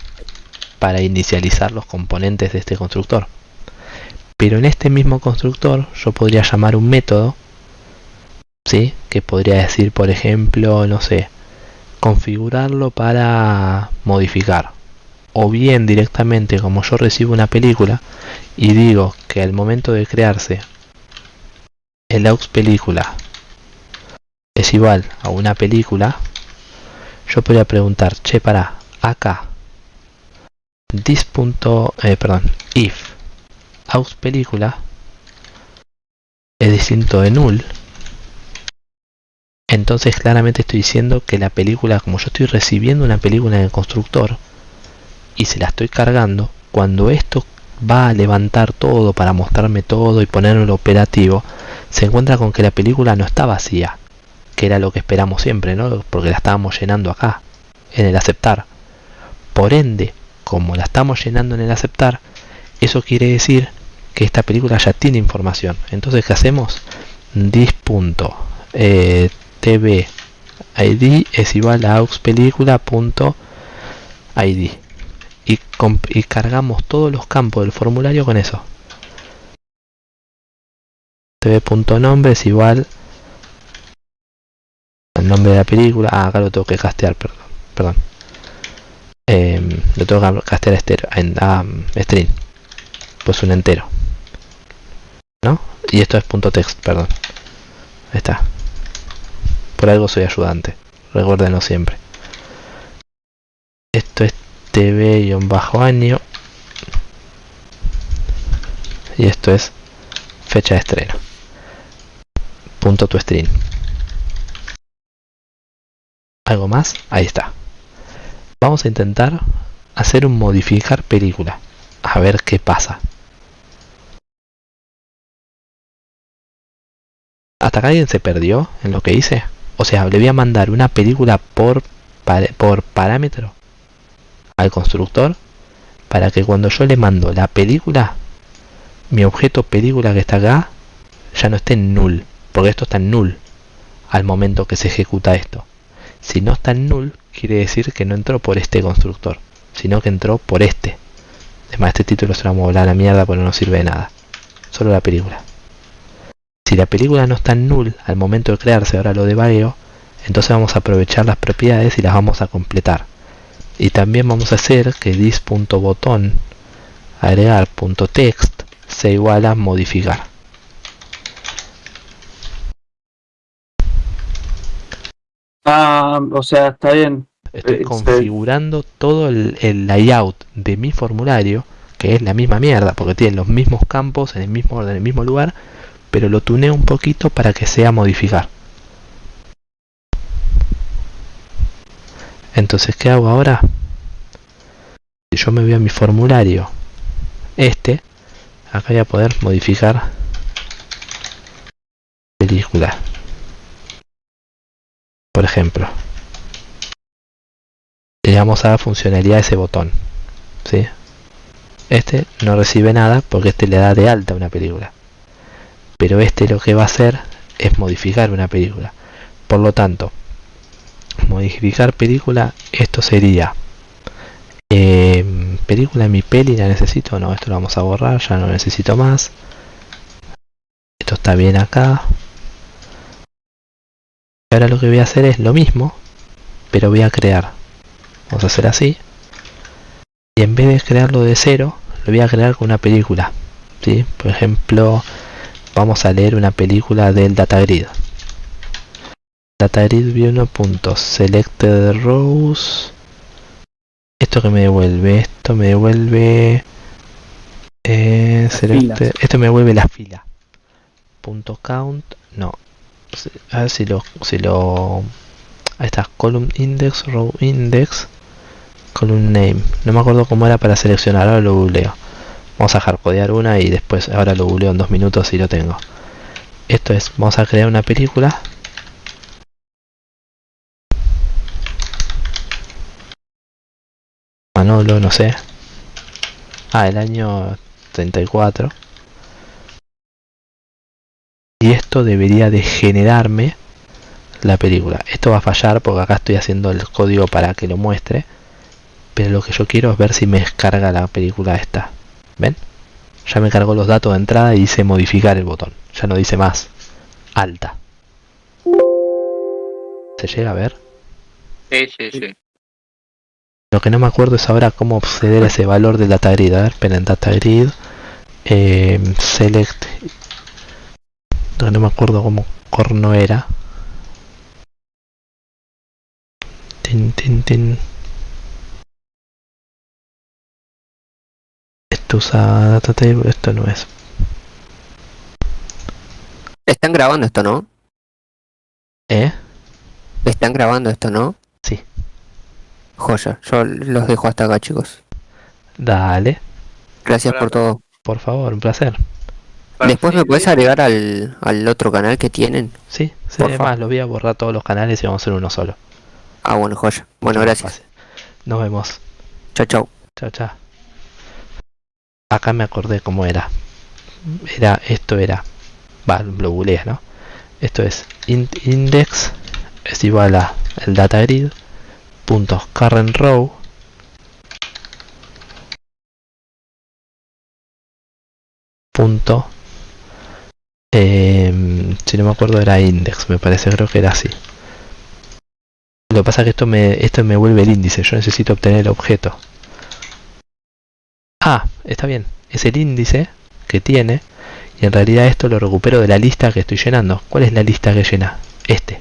para inicializar los componentes de este constructor pero en este mismo constructor yo podría llamar un método ¿sí? que podría decir por ejemplo no sé configurarlo para modificar. O bien directamente como yo recibo una película y digo que al momento de crearse el aux película es igual a una película yo podría preguntar che para acá this punto eh, perdón if aux película es distinto de null entonces claramente estoy diciendo que la película como yo estoy recibiendo una película en el constructor y se la estoy cargando cuando esto va a levantar todo para mostrarme todo y ponerlo operativo se encuentra con que la película no está vacía que era lo que esperamos siempre ¿no? porque la estábamos llenando acá en el aceptar por ende como la estamos llenando en el aceptar eso quiere decir que esta película ya tiene información entonces ¿qué hacemos? dis.tv eh, id es igual a aux película.id y, y cargamos todos los campos del formulario con eso. Tv.nombre es igual al nombre de la película. Ah, acá lo tengo que castear perdón perdón. Eh, lo tengo que castear estero, en ah, string. Pues un entero. ¿no? y esto es punto text perdón. Está por algo soy ayudante recuérdenlo siempre. Esto es tv-año y esto es fecha de estreno. Punto tu string algo más ahí está. Vamos a intentar hacer un modificar película. A ver qué pasa. Hasta acá alguien se perdió en lo que hice o sea le voy a mandar una película por, por parámetro al constructor para que cuando yo le mando la película mi objeto película que está acá ya no esté en null porque esto está en null al momento que se ejecuta esto. Si no está en null quiere decir que no entró por este constructor sino que entró por este. Además este título se lo vamos a volar a la mierda porque no sirve de nada. Solo la película si la película no está en null al momento de crearse ahora lo de devagueo entonces vamos a aprovechar las propiedades y las vamos a completar y también vamos a hacer que dis.botón agregar.text se iguala a modificar Ah, o sea, está bien. estoy Eh, configurando todo el, el layout de mi formulario que es la misma mierda porque tiene los mismos campos en el mismo orden en el mismo lugar pero lo tuneo un poquito para que sea modificar entonces ¿qué hago ahora? si yo me voy a mi formulario este acá voy a poder modificar película por ejemplo le a dar funcionalidad a ese botón ¿sí? este no recibe nada porque este le da de alta una película pero este lo que va a hacer es modificar una película. Por lo tanto modificar película esto sería eh, película mi peli la necesito no esto lo vamos a borrar ya no necesito más. Esto está bien acá. Ahora lo que voy a hacer es lo mismo pero voy a crear. Vamos a hacer así. Y en vez de crearlo de cero lo voy a crear con una película ¿sí? por ejemplo vamos a leer una película del datagrid datagrid selected rows. Esto que me devuelve esto me devuelve eh, selected- esto me devuelve la fila. Punto count no. A ver si lo si lo ahí está column index row index column name. No me acuerdo cómo era para seleccionar ahora lo googleo vamos a hardcodear una y después ahora lo googleo en dos minutos y lo tengo. Esto es vamos a crear una película. Manolo no sé. Ah el año 34 y esto debería de generarme la película. Esto va a fallar porque acá estoy haciendo el código para que lo muestre. Pero lo que yo quiero es ver si me descarga la película esta ven ya me cargó los datos de entrada y dice modificar el botón. Ya no dice más. Alta. Se llega a ver Sí, sí, sí. lo que no me acuerdo es ahora cómo acceder a ese valor del data grid. A ver esperen data grid. Eh, select. No, no me acuerdo cómo corno era. Tin tin tin esto usa data table esto no es Están grabando esto, ¿no? ¿eh? Están grabando esto, ¿no? Sí. Joya, yo los dejo hasta acá, chicos. dale Gracias por todo. por favor un placer Después me puedes agregar al, al otro canal que tienen. sí, sí Por además favor. lo voy a borrar todos los canales y vamos a hacer uno solo Ah, bueno, joya. Bueno, gracias. nos vemos Chao, chao. Chao, chao. Acá me acordé cómo era. Era, esto era. Va, lo googleé, ¿no? Esto es int index es igual a el data grid puntos current row punto em, si no me acuerdo era index me parece creo que era así lo que pasa es que esto me esto me vuelve el índice yo necesito obtener el objeto Ah, está bien. Es el índice que tiene y en realidad esto lo recupero de la lista que estoy llenando. ¿Cuál es la lista que llena? Este.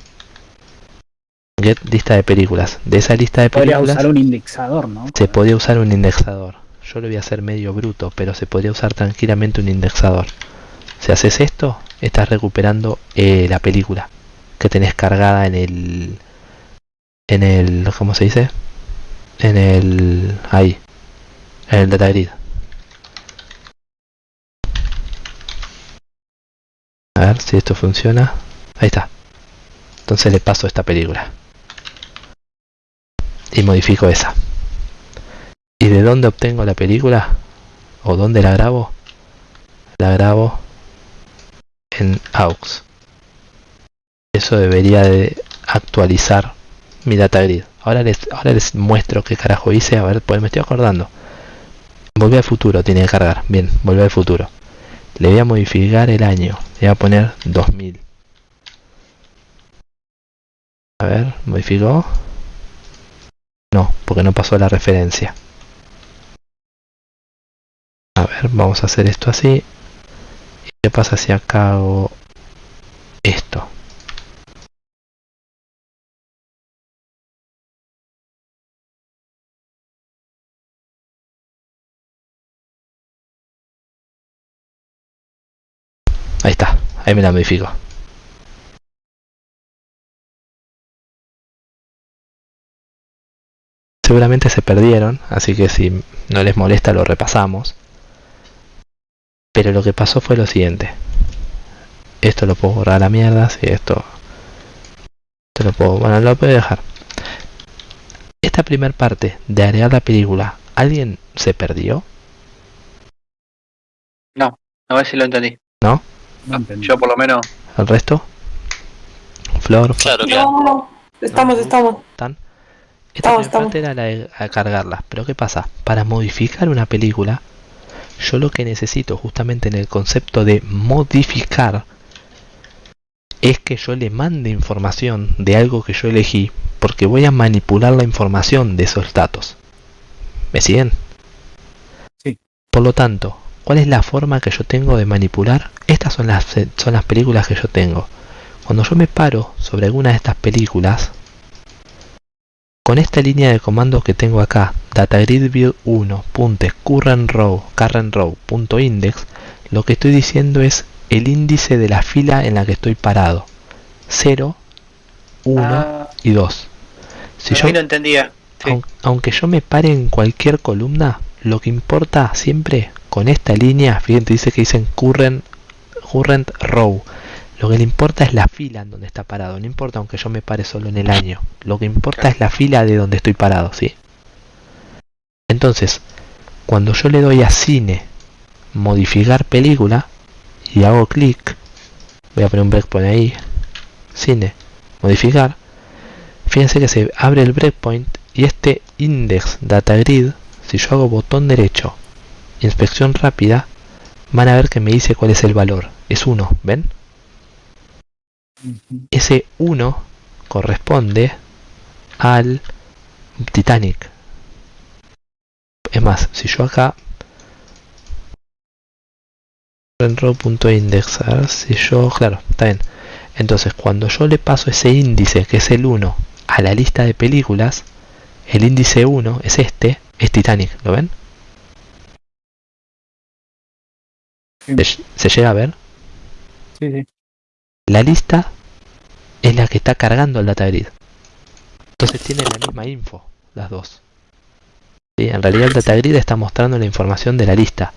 Get lista de películas. De esa lista de Podría películas usar un indexador, ¿no? se podría usar un indexador. Yo lo voy a hacer medio bruto, pero se podría usar tranquilamente un indexador. Si haces esto, estás recuperando eh, la película que tenés cargada en el... En el... ¿Cómo se dice? En el... Ahí. En el data grid. A ver si esto funciona. Ahí está. Entonces le paso esta película. Y modifico esa. ¿Y de dónde obtengo la película? ¿O dónde la grabo? La grabo en AUX. Eso debería de actualizar mi data grid. Ahora les, ahora les muestro qué carajo hice. A ver, pues me estoy acordando. Volver al futuro tiene que cargar. Bien, volver al futuro. Le voy a modificar el año. Le voy a poner 2000. A ver, ¿modificó? No, porque no pasó la referencia. A ver, vamos a hacer esto así. ¿Y qué pasa si acá hago esto? Ahí me la modifico. Seguramente se perdieron, así que si no les molesta lo repasamos. Pero lo que pasó fue lo siguiente. Esto lo puedo borrar a la mierda, si esto... Esto lo puedo... Bueno, lo puedo dejar. Esta primera parte de agregar la película, ¿alguien se perdió? A ver si lo entendí. No entendí. Yo por lo menos. ¿El resto? Flor, Claro, claro. No, no, estamos, estamos. ¿Están? Esta Estamos, parte era la de a cargarlas, pero ¿qué pasa? Para modificar una película, yo lo que necesito justamente en el concepto de modificar es que yo le mande información de algo que yo elegí, porque voy a manipular la información de esos datos. ¿Me siguen? Sí. Por lo tanto, ¿cuál es la forma que yo tengo de manipular? Estas son las, son las películas que yo tengo. Cuando yo me paro sobre alguna de estas películas, con esta línea de comando que tengo acá, datagridview1.currentRow currentRow.index, lo que estoy diciendo es el índice de la fila en la que estoy parado. 0, 1 Ah, y 2. Si yo, no entendía. Sí. aun- aunque yo me pare en cualquier columna, lo que importa siempre con esta línea, fíjense, dice que dicen current, current row. Lo que le importa es la fila en donde está parado. No importa aunque yo me pare solo en el año. Lo que importa es la fila de donde estoy parado, ¿sí? Entonces, cuando yo le doy a cine, modificar película, y hago clic, voy a poner un breakpoint ahí cine modificar fíjense que se abre el breakpoint y este index data grid si yo hago botón derecho inspección rápida van a ver que me dice cuál es el valor. Es 1 ven ese 1 corresponde al Titanic. Es más si yo acá ver si yo claro está bien. Entonces cuando yo le paso ese índice que es el 1 a la lista de películas el índice 1 es este es Titanic ¿lo ven? ¿Se, se llega a ver? Sí, sí. la lista es la que está cargando el data grid entonces tienen la misma info las dos ¿Sí? en realidad el data grid está mostrando la información de la lista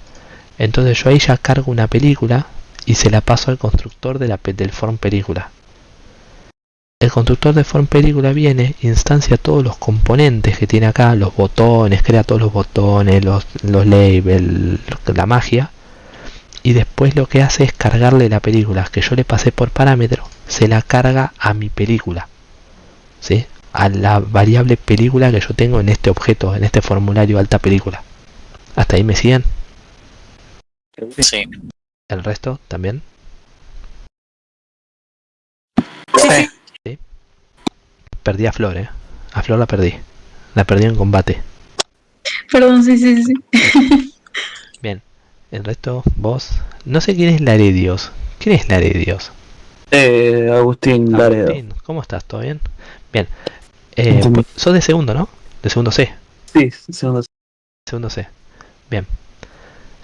entonces yo ahí ya cargo una película y se la paso al constructor de la, del form película el constructor de form película viene instancia todos los componentes que tiene acá los botones crea todos los botones los, los labels la magia y después lo que hace es cargarle la película que yo le pasé por parámetro se la carga a mi película ¿sí? a la variable película que yo tengo en este objeto en este formulario alta película hasta ahí me siguen Sí. el resto también Sí, sí. perdí a Flor eh. a Flor la perdí la perdí en combate Perdón, sí, sí, sí. bien el resto vos no sé quién es Laredios quién es Laredios Eh, Agustín Laredo. Agustín, ¿cómo estás? ¿todo bien? bien eh, pues, sos de segundo ¿no? de segundo C Sí, segundo. Segundo C. Bien.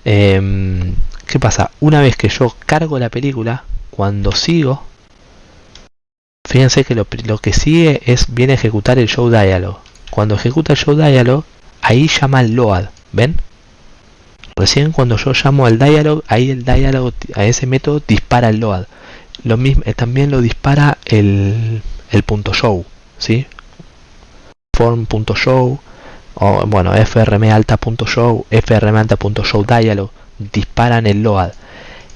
Em, ¿Qué pasa? Una vez que yo cargo la película, cuando sigo, fíjense que lo, que sigue es viene a ejecutar el show dialog. Cuando ejecuta el show dialog, ahí llama al load. ¿Ven? Recién cuando yo llamo al dialog, ahí el dialog a ese método dispara el load. Lo mismo, eh, también lo dispara el, el punto show, ¿sí? Form.show o bueno, frmalta.show, frmalta.show dialog disparan el load.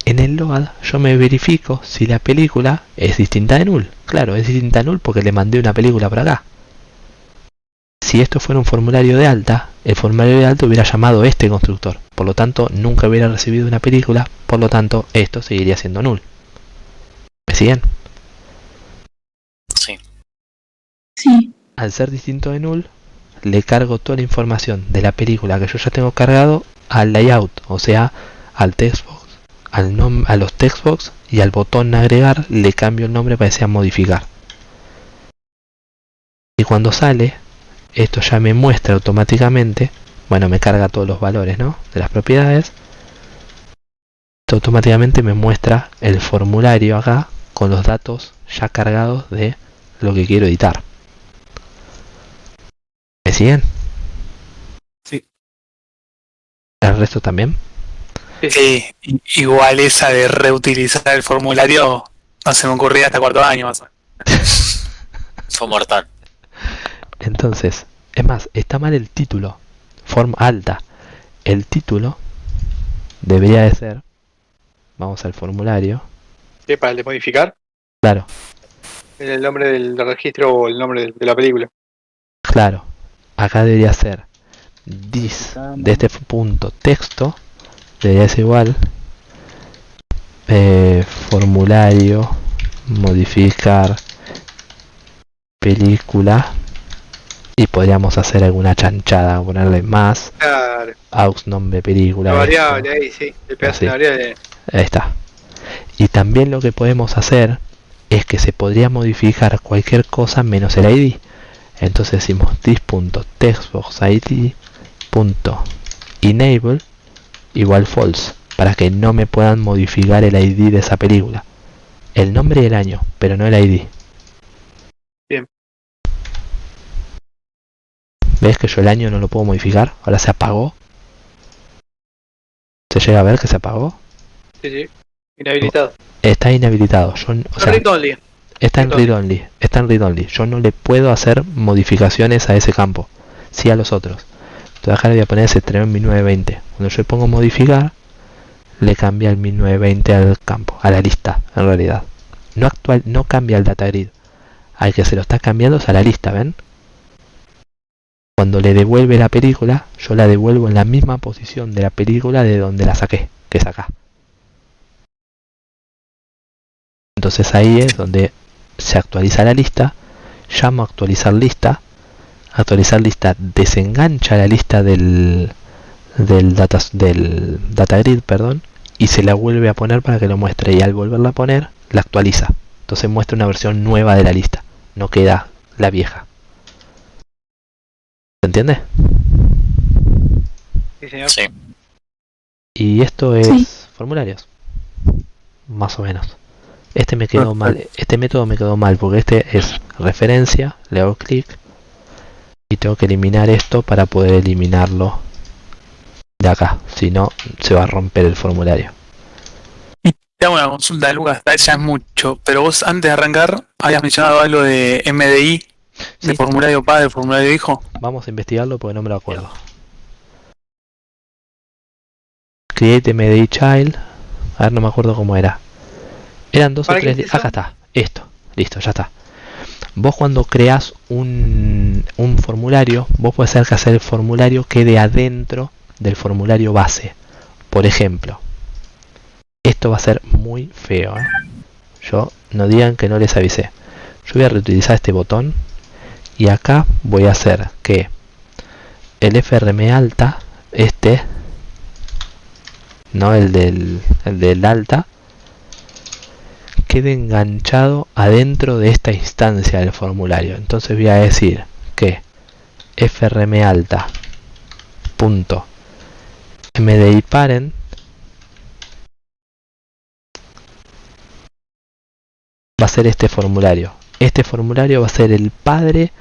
En el load yo me verifico si la película es distinta de null. Claro, es distinta de null porque le mandé una película por acá. Si esto fuera un formulario de alta, el formulario de alta hubiera llamado este constructor. Por lo tanto, nunca hubiera recibido una película. Por lo tanto, esto seguiría siendo null. ¿Me siguen? Sí. Sí. al ser distinto de null, le cargo toda la información de la película que yo ya tengo cargado al layout, o sea, al textbox, al nom a los textbox y al botón agregar le cambio el nombre para que sea modificar. Y cuando sale, esto ya me muestra automáticamente, bueno, me carga todos los valores, ¿no? De las propiedades. Esto automáticamente me muestra el formulario acá con los datos ya cargados de lo que quiero editar. ¿Me siguen? Sí. ¿El resto también? Sí, igual esa de reutilizar el formulario no se me ocurría hasta cuarto año más o menos. Fue mortal. Entonces, es más, está mal el título. Forma alta. El título debería de ser. Vamos al formulario. ¿Qué, para el de modificar? Claro, El nombre del, registro o el nombre de, de la película. claro. Acá debería ser this de este punto texto. Debería ser igual. eh, formulario. Modificar. Película. Y podríamos hacer alguna chanchada. Ponerle más. Claro, Aux nombre película. la esto. variable ahí, sí. Pegas Así. una variable. Ahí está. Y también lo que podemos hacer es que se podría modificar cualquier cosa menos el ID. Entonces decimos this.textboxid.enable igual false para que no me puedan modificar el ID de esa película. El nombre y el año, pero no el ID. ¿Ves que yo el año no lo puedo modificar? Ahora se apagó. ¿Se llega a ver que se apagó? Sí, sí. Inhabilitado. Está inhabilitado. Yo, n- o sea, Read only. Está en Read read only, está en read only. Yo no le puedo hacer modificaciones a ese campo, sí a los otros. Entonces acá le voy a poner ese 3920. Cuando yo le pongo modificar, le cambia el 1920 al campo, a la lista, en realidad. No actual, no cambia el data grid. Al que se lo está cambiando es a la lista, ¿ven? Cuando le devuelve la película, yo la devuelvo en la misma posición de la película de donde la saqué, que es acá. Entonces ahí es donde se actualiza la lista, llamo a actualizar lista, actualizar lista desengancha la lista del, data, del data grid perdón, y se la vuelve a poner para que lo muestre y al volverla a poner la actualiza entonces muestra una versión nueva de la lista no queda la vieja ¿se entiende? Sí, señor. Sí. y esto es Sí. formularios más o menos este me quedó mal este método me quedó mal porque este es referencia le hago clic y tengo que eliminar esto para poder eliminarlo de acá si no se va a romper el formulario Te hago una consulta, Lucas, ya es mucho, pero vos antes de arrancar habías mencionado algo de MDI, Sí. formulario padre, formulario hijo. Vamos a investigarlo porque no me lo acuerdo. Create MDI Child. A ver, no me acuerdo cómo era. Eran dos o ¿Para qué tres. es? Acá está. Esto. Listo, ya está. Vos cuando creas un, un formulario, vos podés hacer que hacer el formulario quede adentro del formulario base. Por ejemplo, esto va a ser muy feo. ¿eh? Yo no digan que no les avisé. Yo voy a reutilizar este botón y acá voy a hacer que el FRM alta, este, no el del, el del alta, quede enganchado adentro de esta instancia del formulario. Entonces voy a decir que FRM alta punto MDI va a ser este formulario. Este formulario va a ser el padre,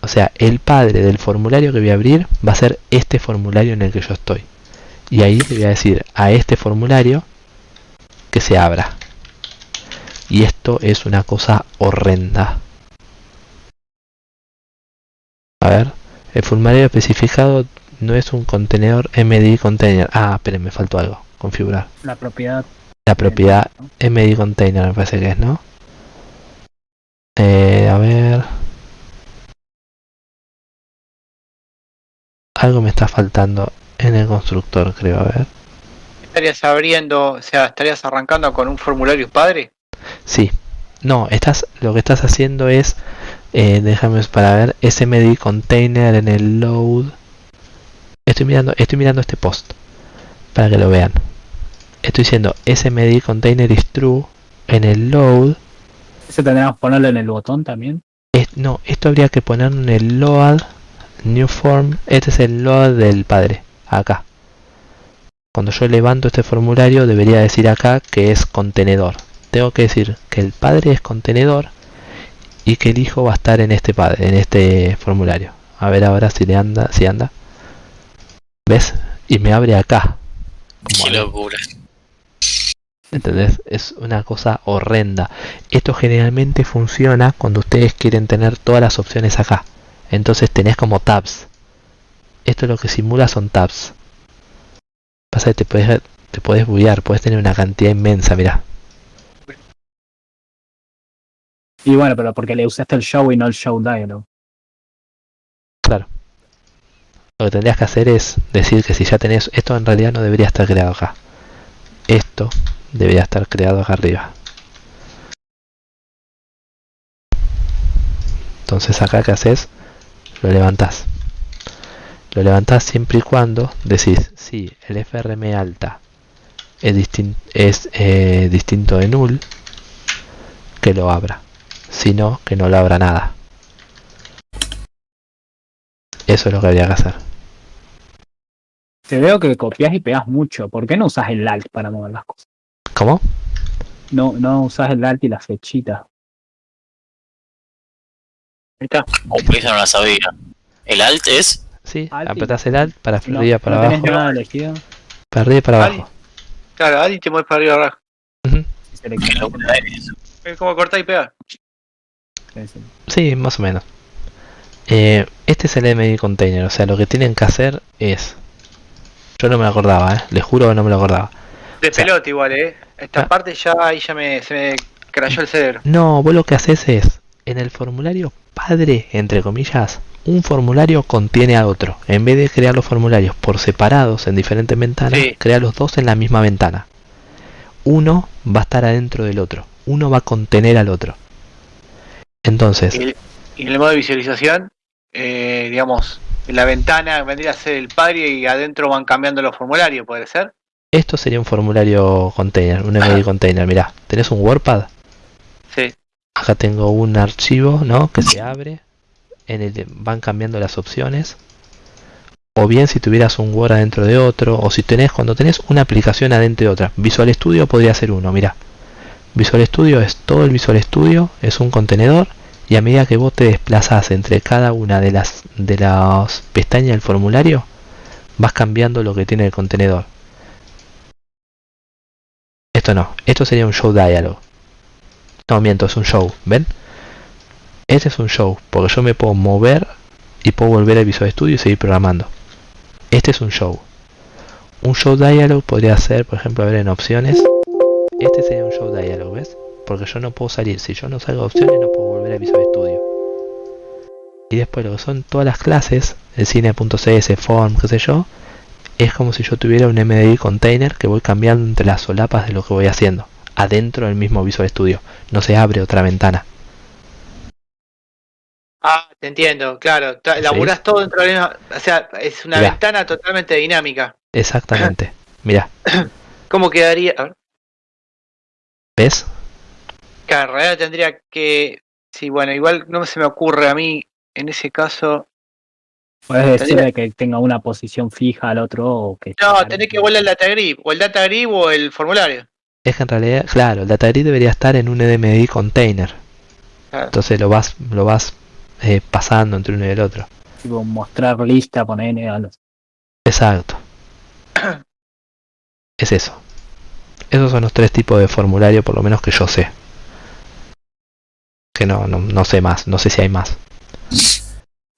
o sea, el padre del formulario que voy a abrir va a ser este formulario en el que yo estoy. Y ahí le voy a decir a este formulario que se abra. Y esto es una cosa horrenda. A ver, el formulario especificado no es un contenedor MDI container. Ah, esperen, me faltó algo. Configurar. La propiedad. La propiedad MD container me parece que es, ¿no? Eh, a ver. Algo me está faltando en el constructor, creo, a ver. Estarías abriendo, o sea, estarías arrancando con un formulario padre. Sí. No, estás, lo que estás haciendo es, eh, déjame para ver, SMD container en el load. Estoy mirando, estoy mirando este post para que lo vean. Estoy diciendo SMD container is true en el load. Ese tendríamos que ponerlo en el botón también. Es- no, esto habría que ponerlo en el load new form. Este es el load del padre, acá. Cuando yo levanto este formulario debería decir acá que es contenedor. Tengo que decir que el padre es contenedor y que el hijo va a estar en este padre, en este formulario. A ver ahora si le anda, si anda. ¿Ves? Y me abre acá. Como Qué locura. ¿Entendés? Es una cosa horrenda. Esto generalmente funciona cuando ustedes quieren tener todas las opciones acá. Entonces tenés como tabs. Esto lo que simula son tabs. Pasa que te puedes, te puedes buguear, puedes tener una cantidad inmensa, mirá. Y bueno, pero porque le usaste el show y no el show dialog. Claro. Lo que tendrías que hacer es decir que si ya tenés... Esto en realidad no debería estar creado acá. Esto debería estar creado acá arriba. Entonces acá que haces, lo levantás. Lo levantás siempre y cuando decís, si el FRM alta es, distin- es eh, distinto de null, que lo abra. Si no, que no lo abra nada. Eso es lo que habría que hacer. Te veo que copias y pegas mucho. ¿Por qué no usas el alt para mover las cosas? ¿Cómo? No, no usas el alt y la flechita. Ahí está. Oh, pues esa no la sabía. El alt es. Sí, Alt y- apretás el alt para No, arriba, para no tenés abajo. nada elegido. Para arriba y para Alt. abajo. Claro, ahí te mueves para arriba abajo. Y. Es como cortar y pegar. Sí, más o menos. Eh, este es el MD container, o sea, lo que tienen que hacer es... Yo no me lo acordaba, ¿eh? les juro que no me lo acordaba. De pelota igual, eh. Esta Ah. parte ya ahí ya me, se me crayó el cerebro. No, vos lo que haces es, en el formulario padre, entre comillas, un formulario contiene a otro. En vez de crear los formularios por separados en diferentes ventanas, Sí. crea los dos en la misma ventana. Uno va a estar adentro del otro. Uno va a contener al otro. Entonces, Y, en el modo de visualización, eh, digamos, en la ventana vendría a ser el padre y adentro van cambiando los formularios, ¿puede ser? Esto sería un formulario container, un MD container. Mirá, tenés un WordPad. Sí. Acá tengo un archivo, ¿no? Que se abre. En el van cambiando las opciones. O bien si tuvieras un Word adentro de otro. O si tenés, cuando tenés una aplicación adentro de otra. Visual Studio podría ser uno, mira. Visual Studio es todo el Visual Studio, es un contenedor. Y a medida que vos te desplazás entre cada una de las de las pestañas del formulario, vas cambiando lo que tiene el contenedor. Esto no, esto sería un show dialog. No, miento, es un show, ¿ven? Este es un show, porque yo me puedo mover y puedo volver al Visual Studio y seguir programando. Este es un show. Un show dialog podría ser, por ejemplo, a ver en opciones. Este sería un show dialog, ¿ves? Porque yo no puedo salir. Si yo no salgo de opciones, no puedo volver al Visual Studio. Y después lo que son todas las clases, el cine.cs, form, qué sé yo, es como si yo tuviera un MDI container que voy cambiando entre las solapas de lo que voy haciendo, adentro del mismo Visual Studio, no se abre otra ventana. Ah, te entiendo, claro. Sí. Laburás todo dentro de la misma. O sea, es una Mirá. ventana totalmente dinámica. Exactamente. Mira, ¿Cómo quedaría? A ver, ¿ves? que en realidad tendría que. Sí, bueno, igual no se me ocurre a mí en ese caso. Puedes decirle que tenga una posición fija al otro o que. No, tenés que volver el data grid, o el data grid o el formulario. Es que en realidad, claro, el data grid debería estar en un NMDI container. Claro. Entonces lo vas, lo vas eh, pasando entre uno y el otro. Tipo, mostrar lista, poner a los. Exacto. Es eso. Esos son los tres tipos de formulario, por lo menos que yo sé. Que no, no, no sé más, no sé si hay más.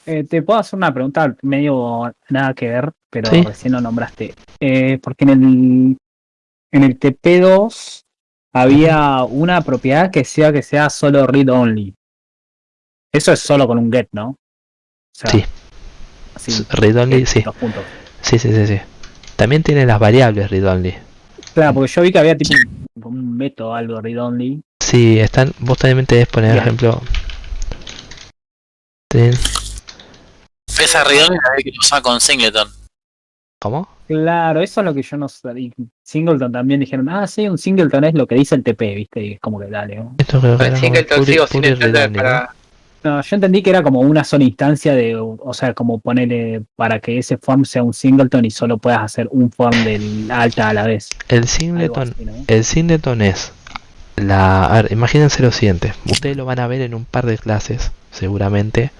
Eh, te puedo hacer una pregunta medio nada que ver, pero Sí. recién lo nombraste. Eh, porque en el, en el TP2 había una propiedad que sea que sea solo read only. Eso es solo con un get, ¿no? O sea, Sí. así, Read only, get, sí. Sí, sí, sí, sí. También tiene las variables read only. Claro, porque yo vi que había tipo un, método algo read only. Sí, están. Vos también tenés poner Bien. ejemplo. Esa reunión la vez que lo usaba con Singleton. ¿Cómo? Claro, eso es lo que yo no sé. y Singleton también dijeron, ah, sí, un Singleton es lo que dice el TP, ¿viste? Y es como que dale. ¿no? Esto creo que era como Singleton puri- sigo sin puri entender read only, ¿no? para. No, yo entendí que era como una sola instancia de, o sea, como ponerle para que ese form sea un singleton y solo puedas hacer un form del alta a la vez. El singleton, así, ¿no? el singleton es la. A ver, imagínense lo siguiente. Ustedes lo van a ver en un par de clases, seguramente,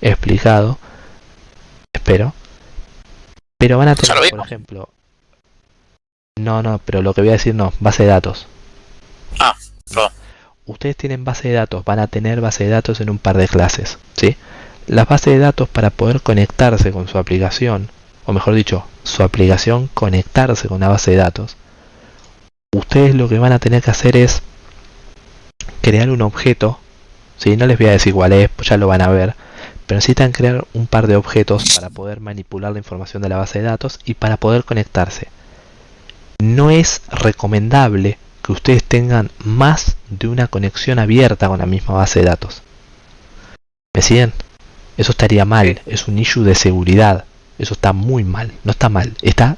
explicado. Espero. Pero van a tener, por ejemplo. No, no, pero lo que voy a decir no, base de datos. Ah, perdón. Ustedes tienen base de datos, van a tener base de datos en un par de clases, ¿sí? Las bases de datos para poder conectarse con su aplicación, o mejor dicho, su aplicación conectarse con la base de datos, ustedes lo que van a tener que hacer es crear un objeto, ¿sí? No les voy a decir cuál es, pues ya lo van a ver, pero necesitan crear un par de objetos para poder manipular la información de la base de datos y para poder conectarse. No es recomendable que ustedes tengan más de una conexión abierta con la misma base de datos. ¿Me siguen? Eso estaría mal, es un issue de seguridad. Eso está muy mal, no está mal, está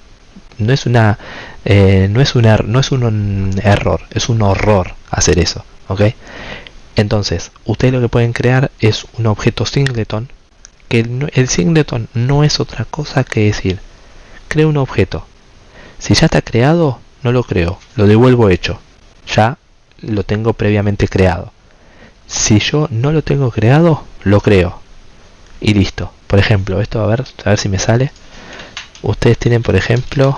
no es una eh, no es un er- no es un, un error, es un horror hacer eso, ¿ok? Entonces, ustedes lo que pueden crear es un objeto singleton, que el, el singleton no es otra cosa que decir, creo un objeto. Si ya está creado, no lo creo, lo devuelvo hecho. Ya lo tengo previamente creado. Si yo no lo tengo creado, lo creo. Y listo. Por ejemplo, esto a ver, a ver si me sale. Ustedes tienen, por ejemplo,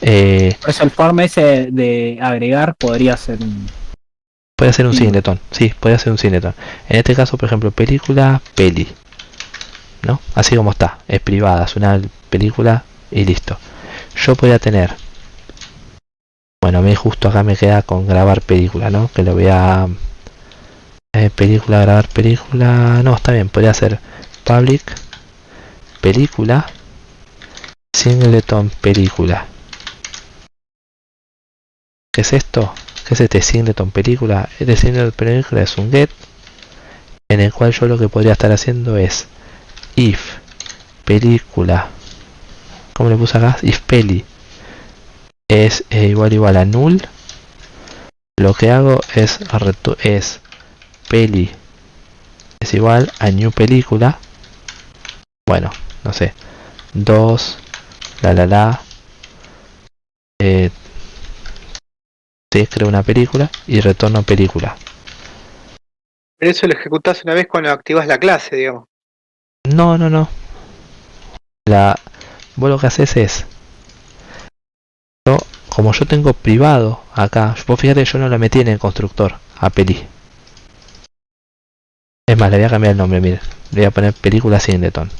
eh, Por eso el form ese de agregar podría ser. Puede ser un Sí. Sí, puede ser un singleton. En este caso, por ejemplo, película, peli. ¿No? Así como está. Es privada, es una película y listo. Yo podría tener Bueno, a mí justo acá me queda con grabar película, ¿no? Que lo voy a... eh, película, grabar película... No, está bien, podría ser public, película, singleton película. ¿Qué es esto? ¿Qué es este singleton película? Este singleton película es un get en el cual yo lo que podría estar haciendo es if película. Como le puse acá if peli. Es eh, igual igual a null. Lo que hago es es peli. Es igual a new película. Bueno no sé. 2 la la la. Eh, sí, creo una película y retorno película Pero eso lo ejecutás una vez cuando activas la clase, digamos. No, no, no. La, vos lo que haces es, yo, como yo tengo privado acá, vos fíjate yo no la metí en el constructor a peli. Es más, le voy a cambiar el nombre, mire. Le voy a poner película Singleton.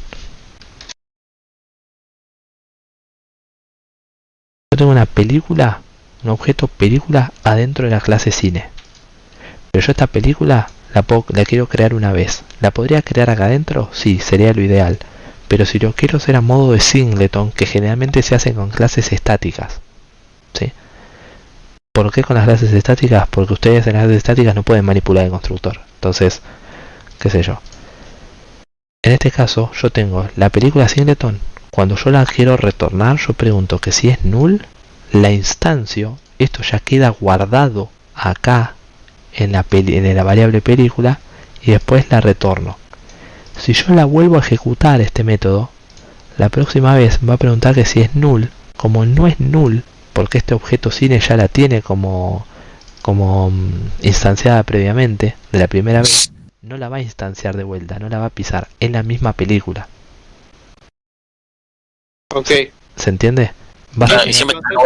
Yo tengo una película, un objeto película adentro de la clase cine. Pero yo esta película la, quiero crear una vez. ¿La podría crear acá adentro? Sí, sería lo ideal. Pero si lo quiero hacer a modo de singleton, que generalmente se hace con clases estáticas. ¿Sí? ¿Por qué con las clases estáticas? Porque ustedes en las clases estáticas no pueden manipular el constructor. Entonces, qué sé yo. En este caso, yo tengo la película singleton. Cuando yo la quiero retornar, yo pregunto que si es null, la instancio, esto ya queda guardado acá en la, en la variable película y después la retorno. Si yo la vuelvo a ejecutar este método, la próxima vez va a preguntar que si es null. Como no es null, porque este objeto cine ya la tiene como, como mm, instanciada previamente de la primera vez, no la va a instanciar de vuelta, no la va a pisar. Es la misma película. Ok. ¿Se entiende? Claro, y siempre está el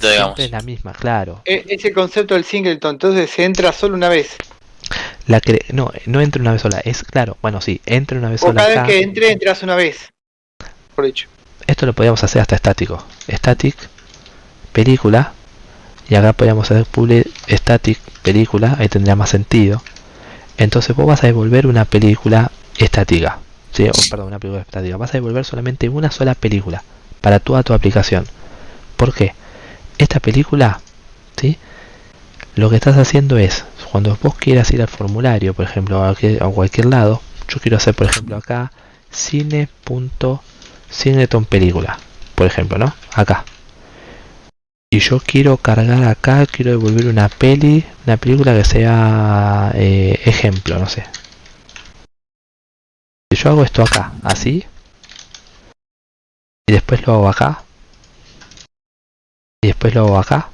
digamos. siempre es la misma, claro. E- ese concepto del singleton, entonces se entra solo una vez. La cre- no, no entra una vez sola, es claro, bueno sí, entra una vez O sola cada vez acá. que entre, entras una vez. Por hecho. Esto lo podíamos hacer hasta estático. Static, película. Y acá podríamos hacer public static, película. Ahí tendría más sentido. Entonces vos vas a devolver una película estática. ¿sí? O, perdón, una película estática. Vas a devolver solamente una sola película para toda tu aplicación. ¿Por qué? Esta película, ¿sí? Lo que estás haciendo es, cuando vos quieras ir al formulario, por ejemplo, a cualquier, lado, yo quiero hacer, por ejemplo, acá cine.com Singleton película, por ejemplo, ¿no? Acá. Y yo quiero cargar acá, quiero devolver una peli, una película que sea eh, ejemplo, no sé. Si yo hago esto acá, así, después lo hago acá, y después lo hago acá,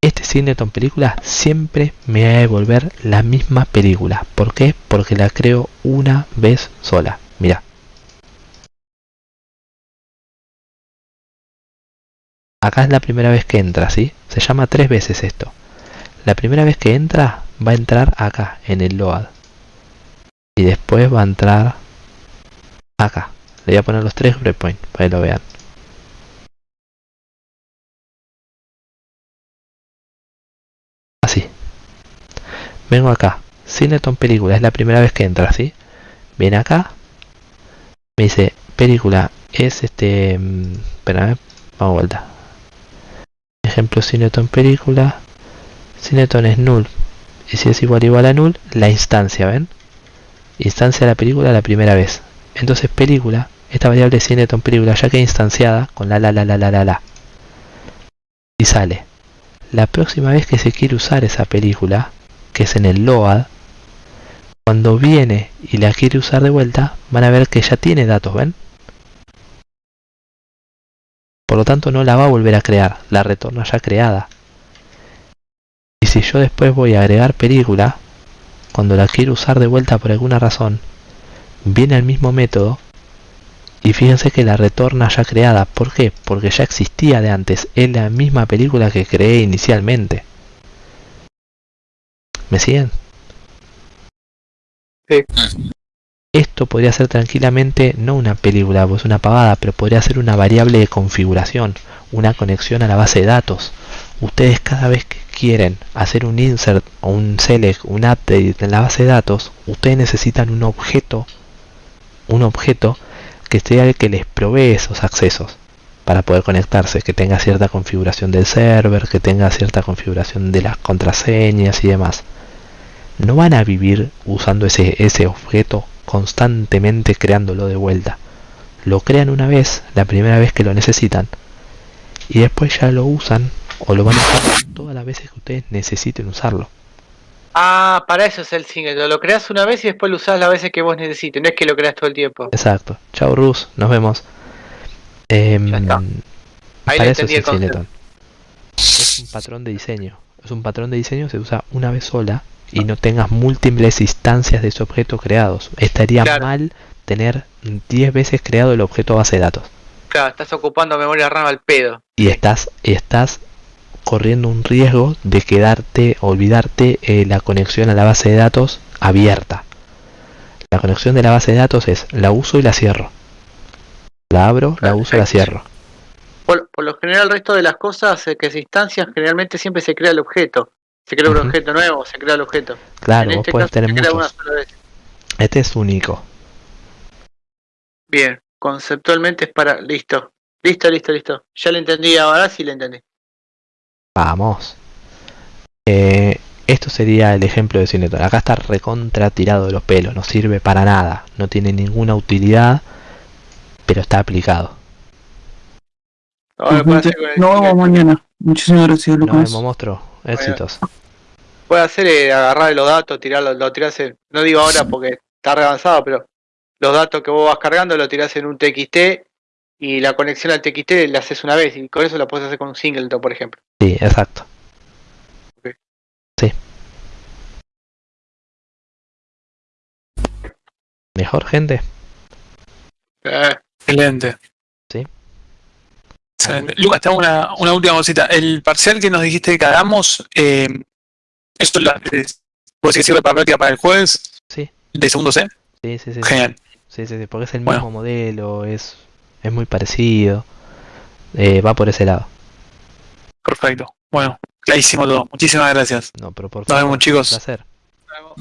este Singleton película siempre me va a devolver la misma película. ¿Por qué? Porque la creo una vez sola. Mira. Acá es la primera vez que entra, ¿sí? Se llama tres veces esto. La primera vez que entra, va a entrar acá, en el load. Y después va a entrar acá. Le voy a poner los tres breakpoints para que lo vean. Así. Vengo acá. Cineton película, es la primera vez que entra, ¿sí? Viene acá. Me dice, película, es este... mm, Espérame, vamos a vuelta. Ejemplo, Cineton película. Cineton es null. Y si es igual igual a null, la instancia, ¿ven? Instancia de la película la primera vez. Entonces película, esta variable Cineton película ya queda instanciada con la la la la la la la. Y sale. La próxima vez que se quiere usar esa película, que es en el load, cuando viene y la quiere usar de vuelta, van a ver que ya tiene datos, ¿ven? Por lo tanto no la va a volver a crear, la retorna ya creada. Y si yo después voy a agregar película, cuando la quiero usar de vuelta por alguna razón, viene el mismo método y fíjense que la retorna ya creada. ¿Por qué? Porque ya existía de antes, es la misma película que creé inicialmente. ¿Me siguen? Sí. Esto podría ser tranquilamente no una película, pues una pavada, pero podría ser una variable de configuración, una conexión a la base de datos, ustedes cada vez que quieren hacer un insert o un select, un update en la base de datos, ustedes necesitan un objeto, un objeto que sea el que les provee esos accesos para poder conectarse, que tenga cierta configuración del server, que tenga cierta configuración de las contraseñas y demás. No van a vivir usando ese, ese objeto constantemente creándolo de vuelta. Lo crean una vez, la primera vez que lo necesitan, y después ya lo usan o lo van a usar todas las veces que ustedes necesiten usarlo. Ah, para eso es el single. Lo creas una vez y después lo usás las veces que vos necesites. No es que lo creas todo el tiempo. Exacto. Chao Rus, nos vemos. Em, Ya está. Ahí para eso es el. Singleton. Es un patrón de diseño. Es un patrón de diseño se usa una vez sola y no tengas múltiples instancias de ese objeto creados. Estaría Claro. mal tener 10 veces creado el objeto base de datos. Claro, estás ocupando memoria RAM al pedo. y estás estás corriendo un riesgo de quedarte olvidarte eh, la conexión a la base de datos abierta la conexión de la base de datos es la uso y la cierro la abro la uso la cierro Por, por lo general, el resto de las cosas eh, que se instancian, generalmente siempre se crea el objeto. Se crea un objeto nuevo, se crea el objeto. claro en vos este podés tener muchos sola vez. este es único Bien, conceptualmente es para. Listo. Listo, listo, listo. Ya lo entendí, ahora sí lo entendí. Vamos. Eh, esto sería el ejemplo de Cineton acá está recontra tirado de los pelos no sirve para nada no tiene ninguna utilidad pero está aplicado. El Nos vemos mañana. Muchísimas gracias, nos Lucas. vemos monstruo. Éxitos. Puede hacer eh, agarrar los datos, tirarlos, lo tirás en- No digo ahora porque está re avanzado, pero los datos que vos vas cargando lo tirás en un TXT y la conexión al TXT la haces una vez y con eso lo puedes hacer con un singleton, por ejemplo. sí exacto sí mejor gente Eh, Excelente. Sí. Excelente. Lucas, tengo una, una última cosita. El parcial que nos dijiste que hagamos, eh, ¿esto lo, es- ¿puedo decir que sirve para práctica para el jueves? Sí. ¿De segundo C? Sí, sí, sí. Genial. Sí, sí, sí, porque es el Bueno. mismo modelo, es, es muy parecido. Eh, va por ese lado. Perfecto. Bueno, clarísimo todo. Muchísimas gracias. No, pero por Nos vemos, favor, chicos. un placer.